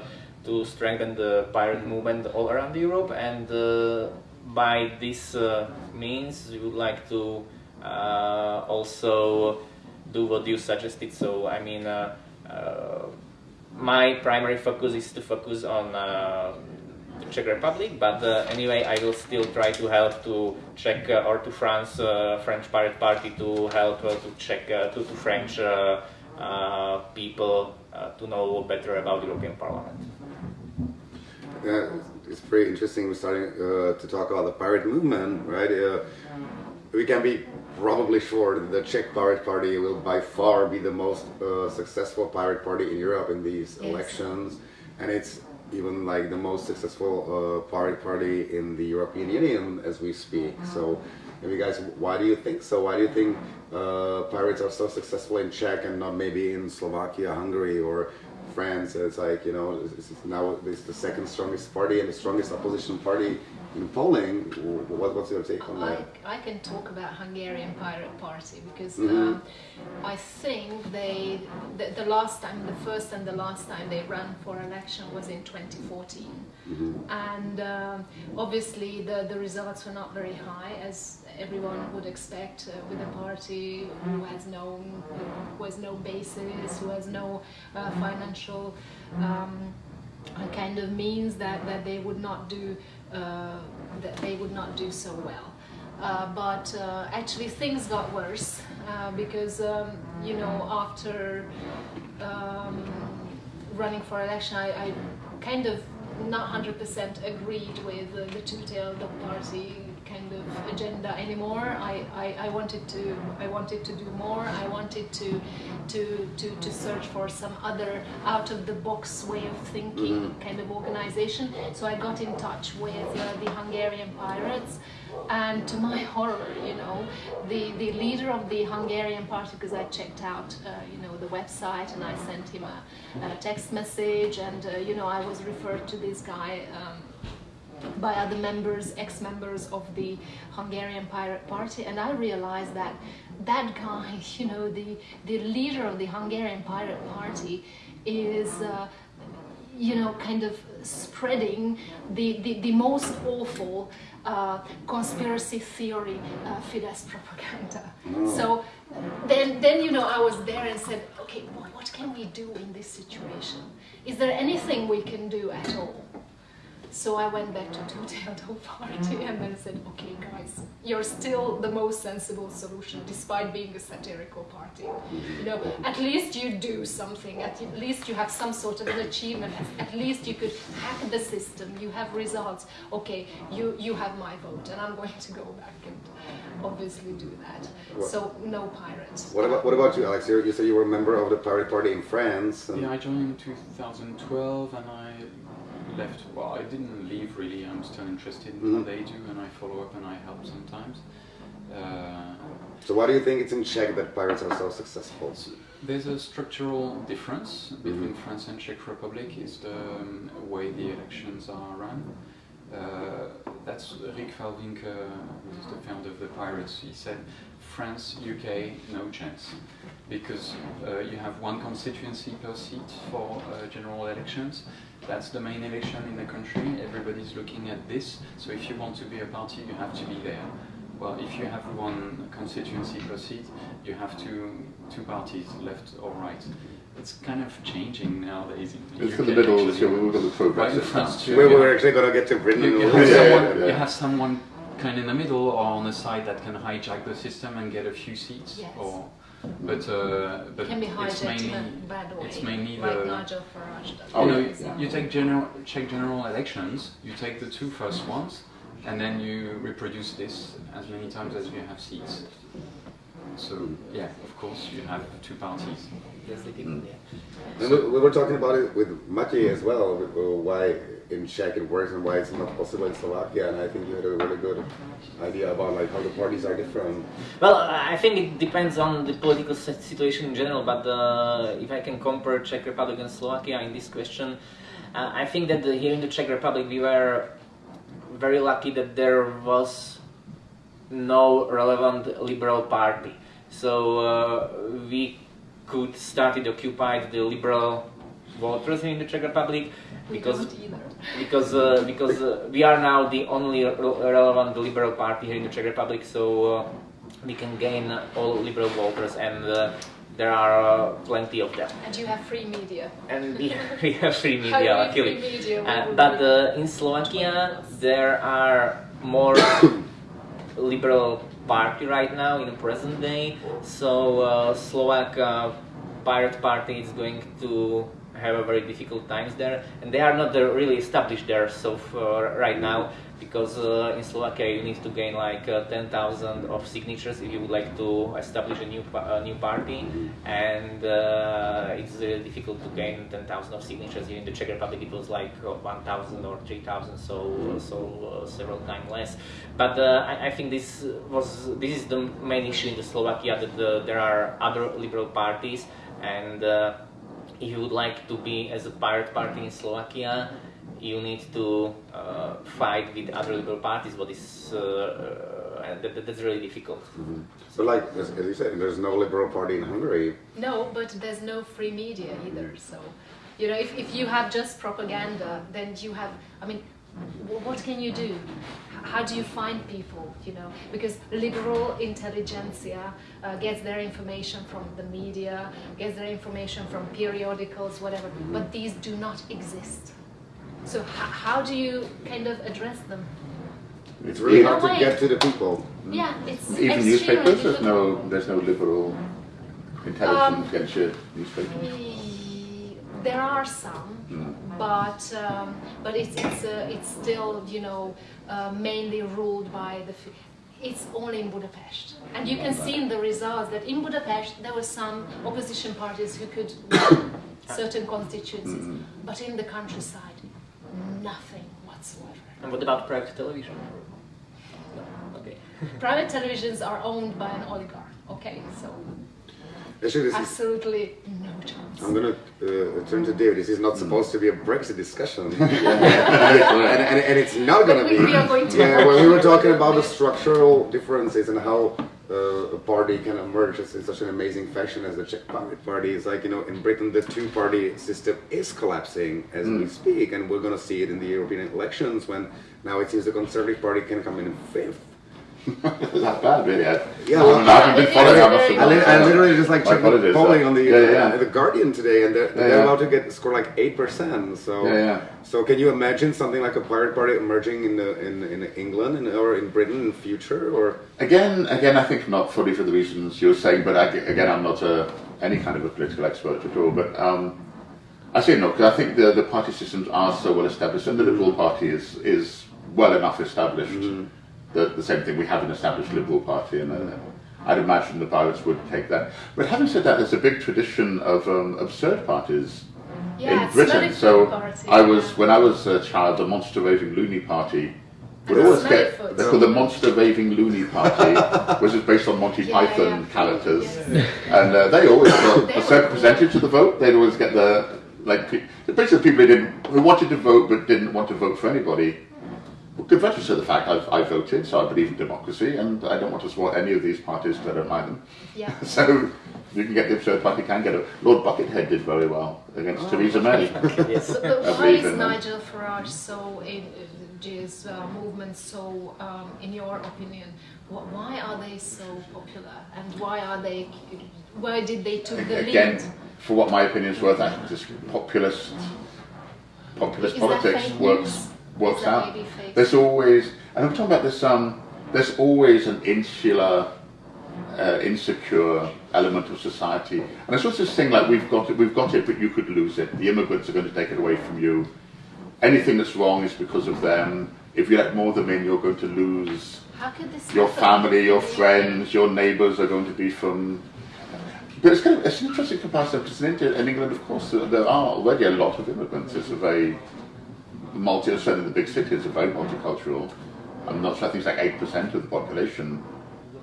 to strengthen the pirate movement all around Europe, and uh, by this uh, means, we would like to uh, also do what you suggested. So, I mean. Uh, uh, my primary focus is to focus on uh, the Czech Republic, but uh, anyway, I will still try to help to Czech uh, or to France, uh, French Pirate Party to help uh, to Czech uh, to, to French uh, uh, people uh, to know better about European Parliament.
Yeah, it's pretty interesting. We're starting uh, to talk about the pirate movement, right? Uh, we can be probably sure that the Czech Pirate Party will by far be the most uh, successful pirate party in Europe in these
Yes.
elections, and it's even like the most successful uh, pirate party in the European Union as we speak. So, maybe guys, why do you think so? Why do you think uh, pirates are so successful in Czech and not maybe in Slovakia, Hungary, or France. It's like you know, this is now it's the second strongest party and the strongest opposition party in Poland. What, what's your take on
I,
that?
I can talk about Hungarian Pirate Party because
Mhm.
um, I think they the, the last time, the first and the last time they ran for election was in 2014,
Mhm.
and um, obviously the the results were not very high as everyone would expect uh, with a party who has no who has no basis, who has no uh, financial. Um, kind of means that, that they would not do that they would not do so well. Uh, but uh, actually things got worse uh, because um, you know after um, running for election I, I kind of not 100% agreed with uh, the two-tailed party kind of agenda anymore. I, I, I wanted to I wanted to do more. I wanted to to to, to search for some other out of the box way of thinking kind of organization. So I got in touch with uh, the Hungarian pirates and to my <laughs> horror, you know, the, the leader of the Hungarian party, because I checked out, uh, you know, the website and I sent him a, a text message and, uh, you know, I was referred to this guy um, by other members, ex-members of the Hungarian Pirate Party, and I realized that that guy, <laughs> you know, the, the leader of the Hungarian Pirate Party is... Uh, you know, kind of spreading the, the, the most awful uh, conspiracy theory uh, Fidesz propaganda. So then, then, you know, I was there and said, okay, well, what can we do in this situation? Is there anything we can do at all? So I went back to Two-Tailed Dog Party and then said, okay guys, you're still the most sensible solution despite being a satirical party. You know, at least you do something, at least you have some sort of an achievement, at least you could hack the system, you have results. Okay, you, you have my vote and I'm going to go back and obviously do that. So no pirates.
What about what about you, Alex? You, you said you were a member of the Pirate Party in France. And
Yeah, I joined in 2012 and I left. Well, I didn't leave really. I'm still interested in
Mhm.
what they do and I follow up and I help sometimes. Uh,
So why do you think it's in Czech that pirates are so successful?
there's a structural difference between
Mhm.
France and Czech Republic is the um, way the elections are run. Uh, that's Rick Falkvinge, who's the founder of the Pirates. He said, France, UK, no chance, because uh, you have one constituency per seat for uh, general elections. That's the main election in the country. Everybody's looking at this. So if you want to be a party, you have to be there. Well, if you have one constituency per seat, you have two two parties, left or right. It's kind of changing nowadays. In the
It's
UK
in the middle,
actually.
so we're going to
Right in
progressive
France
We
you
were actually gonna get to Britain.
you, you have
little bit.
someone,
yeah.
you have someone kind of in the middle or on the side that can hijack the system and get a few seats.
Yes.
Or, but uh, but
Can be
it's mainly
a bad way,
it's mainly
like
the-
Nigel Farage does.
Oh,
you know,
yeah.
you take general check general elections. You take the two first ones, and then you reproduce this as many times as you have seats. So yeah, of course you have two parties.
Mm.
yeah.
We, we were talking about it with Matěj as well, uh, why in Czech it works and why it's not possible in Slovakia. And I think you had a really good idea about like how the parties are different.
Well, I think it depends on the political situation in general, but uh, if I can compare Czech Republic and Slovakia in this question, uh, I think that the, here in the Czech Republic we were very lucky that there was no relevant liberal party. So uh, we could start it occupied the liberal voters in the Czech Republic because
either.
because uh, because uh, we are now the only re- relevant liberal party here in the Czech Republic, so uh, we can gain all liberal voters, and uh, there are uh, plenty of them.
And you have free media.
And we, <laughs> we have free media, luckily.
free media
Uh, but uh, in Slovakia, there are more <coughs> liberal party right now in the present day. So uh, Slovak uh, Pirate Party is going to have a very difficult times there, and they are not really established there so far right now because uh, in Slovakia you need to gain like uh, 10,000 of signatures if you would like to establish a new pa- a new party, and uh, it's uh, difficult to gain 10,000 of signatures. In the Czech Republic it was like uh, 1,000 or 3,000, so so uh, several times less. But uh, I, I think this was this is the main issue in the Slovakia that there are other liberal parties and. If you would like to be as a pirate party in Slovakia, you need to uh, fight with other liberal parties, what is uh, uh, that, that's really difficult.
But like as, as you said, there's no liberal party in Hungary.
No, but there's no free media either. So, you know, if, if you have just propaganda, then you have, I mean, wh- what can you do? How do you find people, you know? Because liberal intelligentsia uh, gets their information from the media, gets their information from periodicals, whatever, but these do not exist. So, h- how do you kind of address them?
It's really hard to get to the people.
Yeah, it's
Even newspapers, there's no there's no liberal intelligentsia
Um,
against your newspaper.
There are some,
Mm.
But um, but it's it's uh, it's still you know uh, mainly ruled by the. F- it's only in Budapest, and you can see in the results that in Budapest there were some opposition parties who could win <coughs> certain constituencies,
Mm.
but in the countryside, nothing whatsoever.
And what about private television? No. Okay. <laughs>
Private televisions are owned by an oligarch. Okay, so
Actually, this is,
absolutely no chance.
I'm gonna uh, turn to David. This is not supposed to be a Brexit discussion, <laughs> <laughs> and, and, and it's not gonna
But
be.
we are going to
yeah, when we were <laughs> talking about the structural differences and how uh, a party can emerge as- in such an amazing fashion as the Czech Pirate Party, it's like you know in Britain the two-party system is collapsing as we speak, and we're gonna see it in the European elections when now it seems the Conservative Party can come in fifth. <laughs>
That's bad, really. I,
Yeah,
I,
well,
mean, I haven't been
it-
following.
it's
I must
very
I, li- I literally just like
My
checked the polling on the
yeah, yeah,
uh, the Guardian today, and they're,
Yeah,
they're
yeah.
about to get score like eight percent. So
Yeah, yeah.
so can you imagine something like a pirate party emerging in the, in in England and, or in Britain in future or
Again, again, I think not fully for the reasons you're saying, but I, again, I'm not a, any kind of a political expert at all. But um, I say no, because I think the, the party systems are so well established, and the Liberal Party is is well enough established. That the same thing we have an established Liberal Party, and uh, I'd imagine the pirates would take that. But having said that, there's a big tradition of um, absurd parties
Yeah,
in Britain. So
party,
I was
yeah.
when I was a child, the Monster Raving Loony Party would always get
Foot.
they're called the Monster Raving Loony Party, <laughs> which is based on Monty
Yeah,
Python
yeah,
characters,
yes.
and uh, they always <laughs> got
They
a certain percentage of the vote. They'd always get the like basically people who didn't who wanted to vote but didn't want to vote for anybody. Well, converted to the fact I've, I voted, so I believe in democracy, and I don't want to support any of these parties because I don't like them.
Yeah. <laughs>
So you can get the absurd party, can get it. Lord Buckethead did very well against
Oh.
Theresa May. <laughs>
yes.
So, <laughs> but why is. Nigel Farage so in uh, his uh, movement so, um, in your opinion, why are they so popular and why are they? Why did they took the
Again,
lead?
for what my opinion's worth, I think just populist populist
Is
politics works
news?
Works out. There's always, and I'm talking about this. Um, there's always an insular, uh, insecure element of society, and it's also this thing like we've got it, we've got it, but you could lose it. The immigrants are going to take it away from you. Anything that's wrong is because of them. If you let more of them in, you're going to lose
How could this
your
happen?
family, your
in the UK?
friends, your neighbours are going to be from. But it's kind of it's an interesting comparison because in, India, in England, of course, there there are already a lot of immigrants. It's a very multi, certainly the big cities are very multicultural. I'm not sure. I think it's like eight percent of the population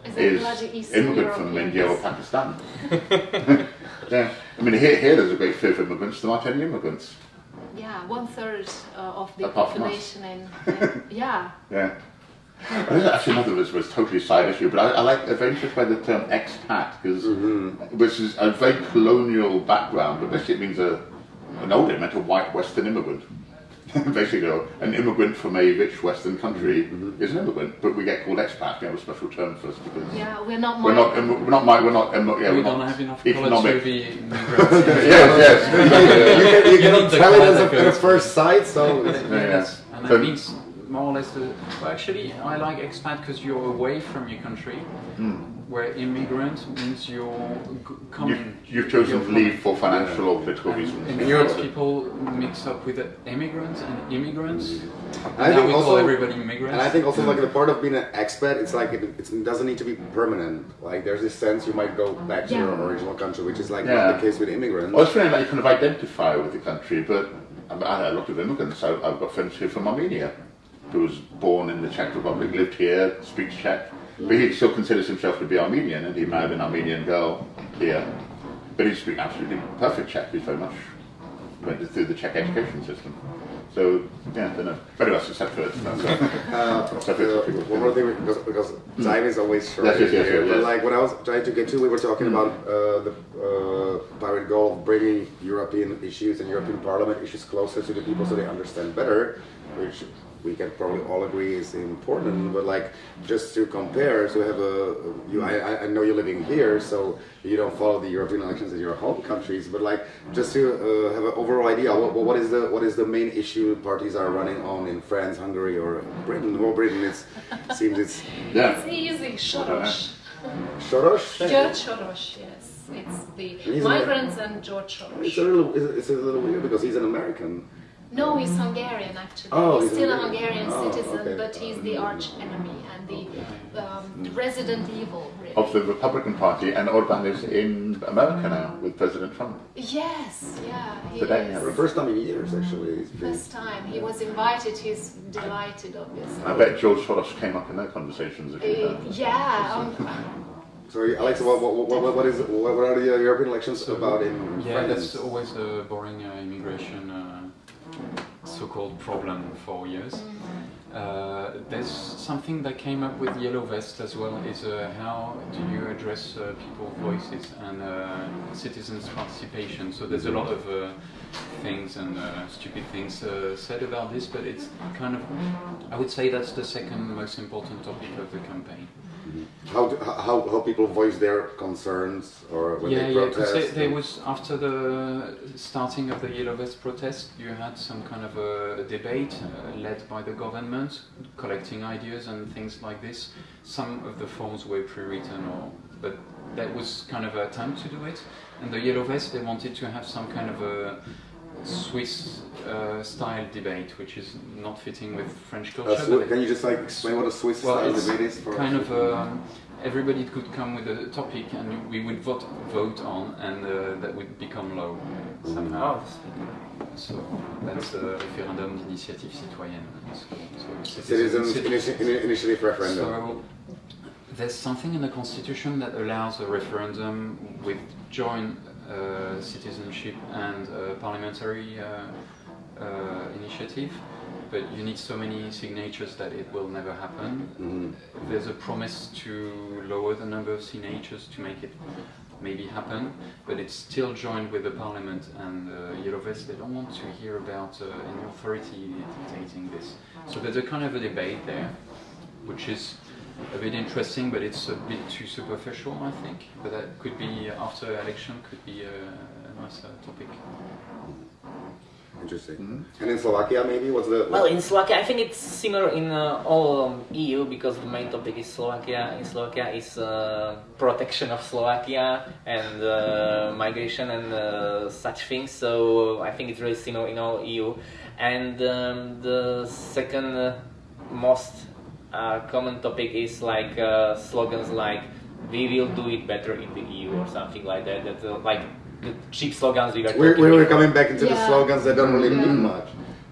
Is that
is
bloody Eastern
immigrant from India or Pakistan. <laughs> <laughs> yeah, I mean here, here there's a great fear of immigrants. There aren't any immigrants.
Yeah, one third uh, of the
Apart
population in, <laughs> in yeah.
Yeah. Actually another was, was totally side issue, but I, I like I'm very interested by the term expat because which is a very colonial background, but basically it means a an old it meant a white Western immigrant. <laughs> basically, an immigrant from a rich Western country mm-hmm. is an immigrant, but we get called expat. We have a special term for us because
Yeah, we're not.
we're not we're not mi- we're not immi- yeah,
we
we're
don't
not
have enough
economic.
college to be <laughs>
yes, yes.
you can, you
You
cannot
need the
tell it as a, at a first sight. So <laughs>
Yeah,
it's-
yes. And
So-
that means more or less the. Well, actually, I like expat because you're away from your country, hmm. where immigrant means you're coming.
You've, you've chosen
you're
to leave for financial or political reasons.
In Europe, people mix up with immigrants and immigrants.
I think
we
also-
call everybody immigrants.
And I think also like the part of being an expat, it's like it, it doesn't need to be permanent. Like there's this sense you might go back to your original country, which is like
Yeah.
not the case with immigrants.
Well, it's funny like you kind of identify with the country, but um, I mean, I know a lot of immigrants. I, I've got friends here from Armenia, who was born in the Czech Republic, lived here, speaks Czech, but he still considers himself to be Armenian, and he married an Armenian girl here. but he's speaking absolutely perfect Czech. He's very much went through the Czech education system. So yeah, I don't know. Except for uh, so,
Uh,
Except
uh,
for-
one more thing, because, because time is always short.
Yes, yes, yes,
here,
yes,
But
yes.
like when I was trying to get to, we were talking about uh, the uh, pirate goal of bringing European issues and European Parliament issues closer to the people so they understand better, which we can probably all agree is important. But like just to compare, to have a you, I, I- I know you're living here, so you don't follow the European elections in your home countries. But like just to uh, have an overall idea, what, what is the what is the main issue parties are running on in France, Hungary, or Britain? Well, Britain it's seems it's
yeah.
It's easy, Soros.
Soros.
George Soros, yes. It's the
He's a-
migrants and George Soros.
It's a little it's a- it's a little weird because he's an American.
No, he's Hungarian actually.
Oh,
he's,
he's
still a
Hungarian.
Hungarian
Oh,
citizen,
okay.
but he's the arch enemy and the, um, the resident evil, really.
Of the Republican Party, and Orban is in America now with President Trump.
Yes, yeah, he
Today,
is.
For the first time in years, actually. He's been,
First time he was invited. He's delighted, obviously.
I bet George Soros came up in their conversations. If you
Uh, yeah, um, <laughs>
sorry, Alex. What, what, what, what, what is what, what are the European elections
So,
about in
Yeah,
France?
that's always a boring uh, immigration uh, so-called problem for years. Uh, there's something that came up with Yellow Vest as well, is uh, how do you address uh, people's voices and uh, citizens' participation. So there's a lot of uh, things and uh, stupid things uh, said about this, but it's kind of, I would say that's the second most important topic of the campaign.
How, how how people voice their concerns or when
yeah,
they
yeah,
protest?
because there was after the starting of the Yellow Vest protest, you had some kind of a debate uh, led by the government, collecting ideas and things like this. Some of the forms were pre-written, or but that was kind of a time to do it. And the Yellow Vest, they wanted to have some kind of a Swiss uh, style debate, which is not fitting with French culture.
Uh,
but
Swi-
it-
can you just like explain what a Swiss
well,
style debate is? For
kind of um, everybody could come with a topic and we would vote vote on, and uh, that would become law somehow.
Oh,
So that's a référendum d'initiative citoyenne. It's. So
citizens
citizen-
initi- ini- initiative referendum.
So there's something in the constitution that allows a referendum with joint uh, citizenship and uh, parliamentary uh, uh, initiative, but you need so many signatures that it will never happen.
Mhm.
There's a promise to lower the number of signatures to make it maybe happen, but it's still joined with the parliament and uh, Yellow Vest. They don't want to hear about uh, any authority dictating this. So there's a kind of a debate there, which is a bit interesting, but it's a bit too superficial, I think. But that could be uh, after election, could be a, a nice uh, topic.
Interesting.
Mhm.
And in Slovakia, maybe what's the
Well, in Slovakia, I think it's similar in uh, all um, EU because the main topic is Slovakia. In Slovakia is uh, protection of Slovakia and uh, migration and uh, such things. So I think it's really similar in all EU. And um, the second uh, most uh, common topic is like uh, slogans like "We will do it better in the EU" or something like that. That uh, like the cheap slogans we were
We're, we're coming back into the slogans that don't really
Yeah.
mean much.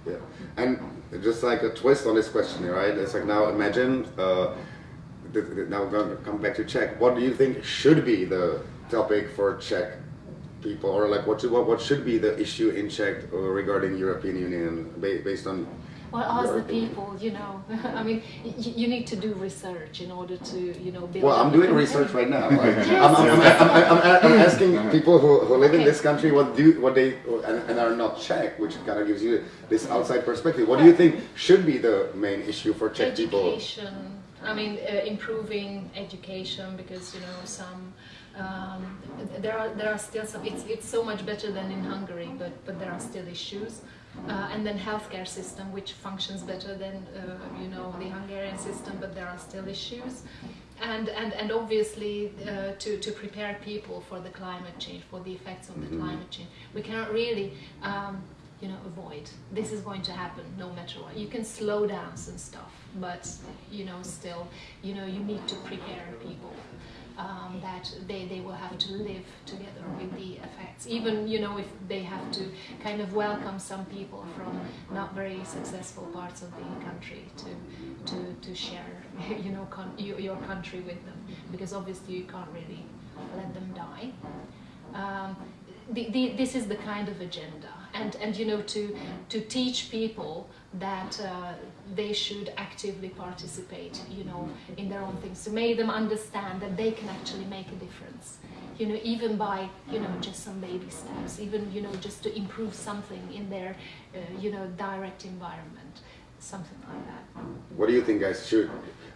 Yeah. And just like a twist on this question, right? It's like now imagine, uh, th- th- now we're going to come back to Czech. What do you think should be the topic for Czech people? Or like what should, what, what should be the issue in Czech regarding European Union ba- based on
Well, ask the people, you know. <laughs> I mean, y- you need to do research in order to, you know, build
Well, I'm doing research right now. Right?
Yes. <laughs>
I'm, I'm, I'm, I'm, I'm, I'm asking people who, who live in this country what do what they and, and are not Czech, which kind of gives you this outside perspective. What do you think should be the main issue for Czech people?
Education. I mean, uh, improving education because you know some. Um, there are there are still some. It's it's so much better than in Hungary, but but there are still issues. Uh, and then healthcare system, which functions better than uh, you know the Hungarian system, but there are still issues. And and and obviously uh, to to prepare people for the climate change, for the effects of the
Mhm.
climate change, we cannot really. Um, you know, avoid. This is going to happen no matter what. You can slow down some stuff, but you know, still, you know, you need to prepare people um, that they, they will have to live together with the effects. Even, you know, if they have to kind of welcome some people from not very successful parts of the country to to, to share, <laughs> you know, your country with them, because obviously you can't really let them die. Um, the, the, this is the kind of agenda, and and you know to to teach people that uh, they should actively participate, you know, in their own things, to make them understand that they can actually make a difference, you know, even by you know just some baby steps, even you know just to improve something in their uh, you know direct environment, something like that.
What do you think, guys? Should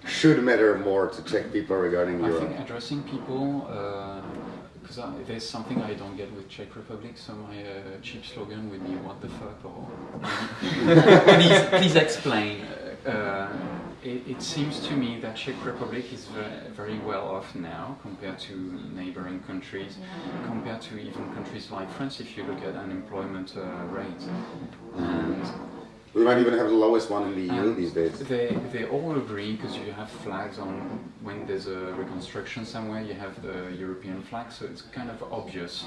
should matter more to Czech people regarding
I
Europe?
think addressing people, because there's something I don't get with Czech Republic, so my uh, cheap slogan would be "What the fuck?" or <laughs> please, please explain. Uh, it, it seems to me that Czech Republic is ve- very well off now compared to neighboring countries, compared to even countries like France. If you look at unemployment uh, rate, and
We might even have the lowest one in the EU these days.
They, they all agree because you have flags on when there's a reconstruction somewhere, you have the European flag, so it's kind of obvious.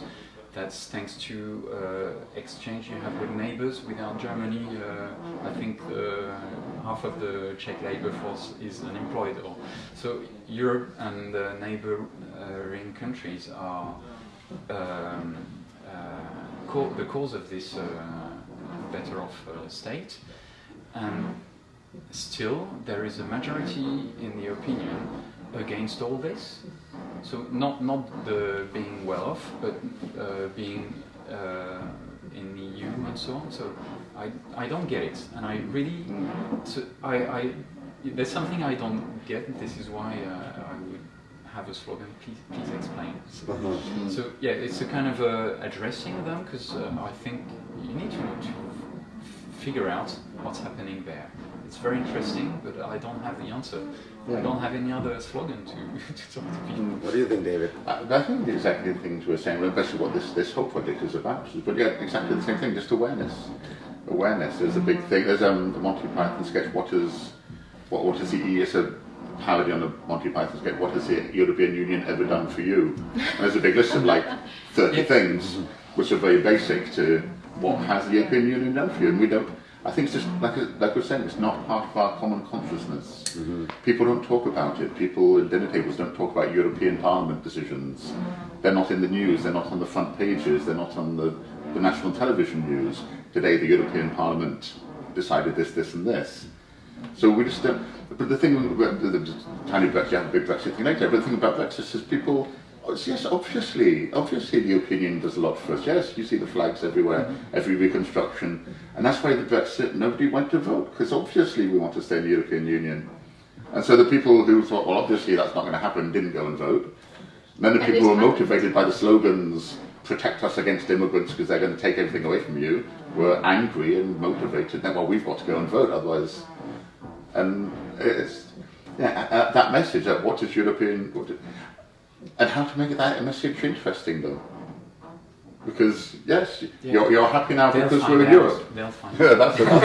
That's thanks to uh, exchange you have with neighbors. Without Germany, uh, I think uh, half of the Czech labor force is unemployed. Or, so Europe and the neighboring countries are um, uh, the cause of this uh, better off uh, state. And still, there is a majority in the opinion against all this. So not not the being well off, but uh, being uh, in the EU and so on. So I I don't get it, and I really so I, I there's something I don't get. This is why uh, I would have a slogan. Please please explain.
Uh-huh.
So yeah, it's a kind of uh, addressing them because uh, I think you need to, to figure out what's happening there. It's very interesting, but I don't have the answer. I don't have any other slogan to, <laughs> to talk to people.
What do you think, David?
Uh, I think exactly the things we're saying, well, basically what this, this whole project is about. But yeah, exactly the same thing, just awareness. Awareness is a big thing. There's um, the Monty Python sketch, what is, what, what is the E? It's a parody on the Monty Python sketch, what has the European Union ever done for you? And there's a big list of like 30 <laughs> things, which are very basic to what has the European Union done for you? And we don't, I think it's just, like, like we're saying, it's not part of our common consciousness. Mm-hmm. People don't talk about it. People at dinner tables don't talk about European Parliament decisions. They're not in the news, they're not on the front pages, they're not on the, the national television news. Today the European Parliament decided this, this and this. So we just don't, but the thing, about the, the tiny Brexit, have big Brexit thing later, but the thing about Brexit is people, yes, obviously, obviously the opinion does a lot for us. Yes, you see the flags everywhere, every reconstruction, and that's why the Brexit, nobody went to vote, because obviously we want to stay in the European Union. And so the people who thought, well, obviously that's not going to happen, didn't go and vote. And then the people who were motivated by the slogans, protect us against immigrants because they're going to take everything away from you, were angry and motivated. Then, well, we've got to go and vote, otherwise. And it's yeah, uh, uh, that message that what is European, what is, and how to make that message interesting though. Because yes,
Yeah.
you're, you're happy now
They'll
because we're in. Europe.
They'll find <laughs>
Yeah,
out.
that's enough.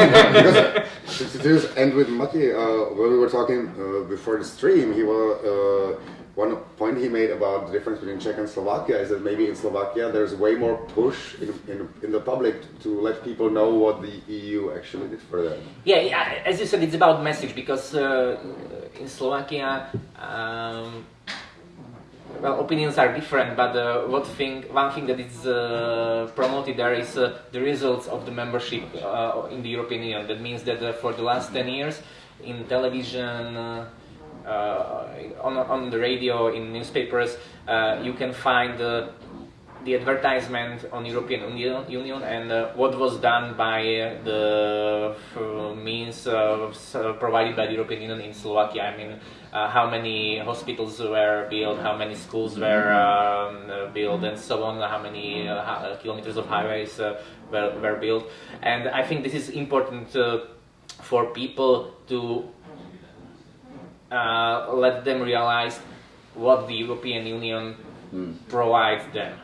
Because to just end with Mati, uh, when we were talking uh, before the stream, he was uh, one point he made about the difference between Czech and Slovakia is that maybe in Slovakia there's way more push in, in, in the public to let people know what the EU actually did for them.
Yeah, yeah, as you said, it's about message because uh, in Slovakia, um, well, opinions are different, but uh, what thing, one thing that is uh, promoted there is uh, the results of the membership uh, in the European Union. That means that uh, for the last 10 years, in television, uh, on, on the radio, in newspapers, you can find the advertisement on European Union, Union and uh, what was done by the means uh, provided by the European Union in Slovakia. I mean, uh, how many hospitals were built, how many schools were um, built, and so on. How many uh, uh, kilometers of highways uh, were, were built, and I think this is important uh, for people to uh, let them realize what the European Union provides them.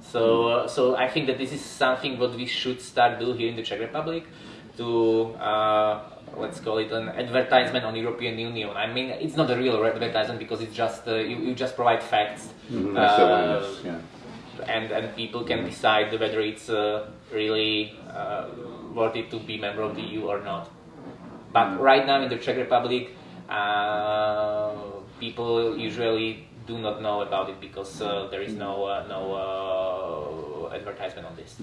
So, uh, so I think that this is something what we should start do here in the Czech Republic to uh, let's call it an advertisement on European Union. I mean, it's not a real advertisement because it's just uh, you, you just provide facts.
That's
Uh,
awareness, yeah.
and and people can decide whether it's uh, really uh, worth it to be member of the EU or not. But right now in the Czech Republic, uh, people usually do not know about it because uh, there is no uh, no uh, advertisement on this.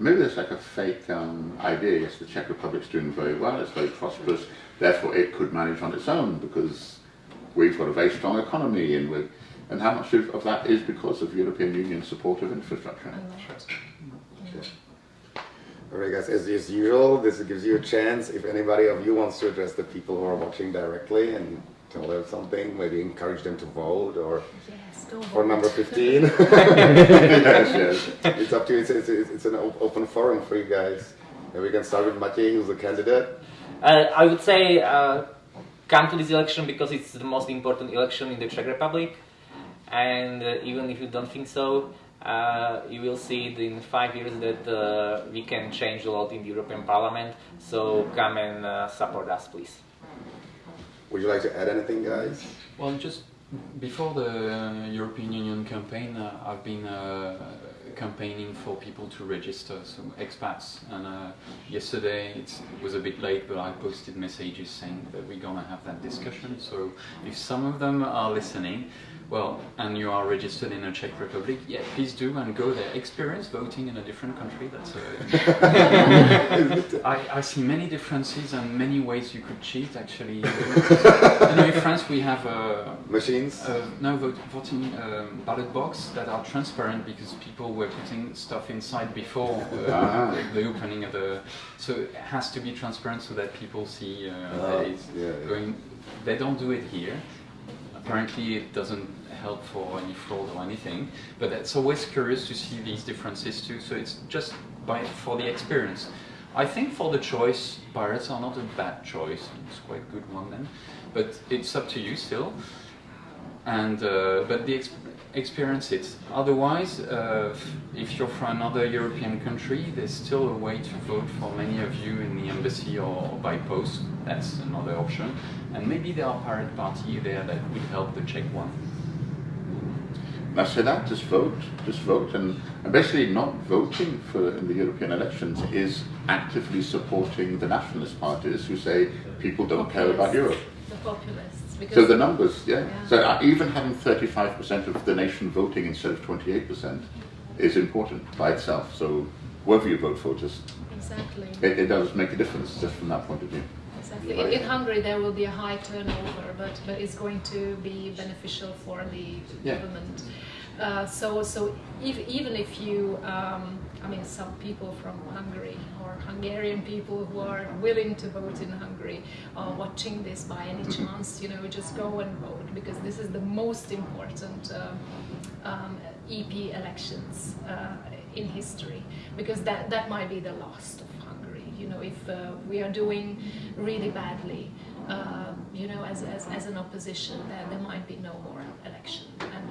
Maybe there's like a fake um, idea. Yes, the Czech Republic's doing very well. It's very prosperous. Therefore, it could manage on its own because we've got a very strong economy, and we and how much of, of that is because of European Union support of infrastructure?
All right, guys, as, as usual, this gives you a chance if anybody of you wants to address the people who are watching directly and tell them something, maybe encourage them to vote or
Yes, go
for
vote.
number 15. <laughs>
yes, yes.
it's up to you. It's, it's, it's it's an open forum for you guys. And we can start with Matěj, who's the candidate.
Uh, I would say uh, come to this election because it's the most important election in the Czech Republic, and uh, even if you don't think so, uh, you will see it in five years that uh, we can change a lot in the European Parliament. So come and uh, support us, please.
Would you like to add anything, guys?
Well, just before the European Union campaign, uh, I've been uh, campaigning for people to register, so expats. And uh, yesterday it was a bit late, but I posted messages saying that we're gonna have that discussion. So if some of them are listening, well, and you are registered in the Czech Republic, yeah, please do and go there. Experience voting in a different country. That's a <laughs> I, I see many differences and many ways you could cheat. Actually, <laughs> in France we have a,
Machines?
uh, no vote, voting um, ballot box that are transparent because people were putting stuff inside before uh,
Ah.
the, the opening of the. So it has to be transparent so that people see uh,
Ah,
that it's
yeah, yeah.
going. They don't do it here. Apparently, it doesn't help for any fraud or anything. But it's always curious to see these differences too. So it's just by for the experience. I think for the choice, pirates are not a bad choice. It's quite a good one then. But it's up to you still and uh, but the experience it. Otherwise, uh, if you're from another European country, there's still a way to vote for many of you in the embassy or by post. That's another option. And maybe there are pirate party there that would help the Czech one.
Now say that, just vote, just vote, and, and basically not voting for in the European elections is actively supporting the nationalist parties who say people don't care about Europe.
The populists. Because
So the numbers, yeah.
Yeah.
So uh, even having 35% of the nation voting instead of 28% is important by itself. So whoever you vote for, just
Exactly.
it, it does make a difference just from that point of view.
Exactly. In, in Hungary, there will be a high turnover, but, but it's going to be beneficial for the
Yeah.
government. Uh, so, so if, even if you, um, I mean, some people from Hungary or Hungarian people who are willing to vote in Hungary are watching this by any chance, you know, just go and vote because this is the most important um, um, EP elections uh, in history because that, that might be the last of Hungary. You know, if uh, we are doing really badly, uh, you know, as, as, as an opposition, then there might be no more election. And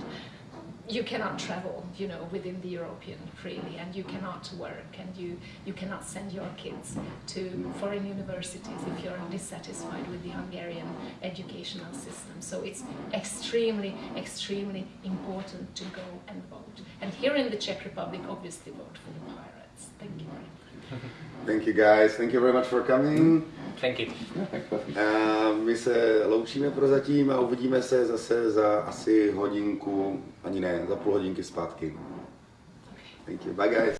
you cannot travel, you know, within the European freely, and you cannot work, and you, you cannot send your kids to foreign universities if you're dissatisfied with the Hungarian educational system. So it's extremely, extremely important to go and vote. And here in the Czech Republic, obviously vote for the pirates. Thank you.
Thank you guys. Thank you very much for coming.
Thank you.
Perfect.
A my se loučíme prozatím a uvidíme se zase za asi hodinku, ani ne, za půl hodinky zpátky. Thank you. Bye guys.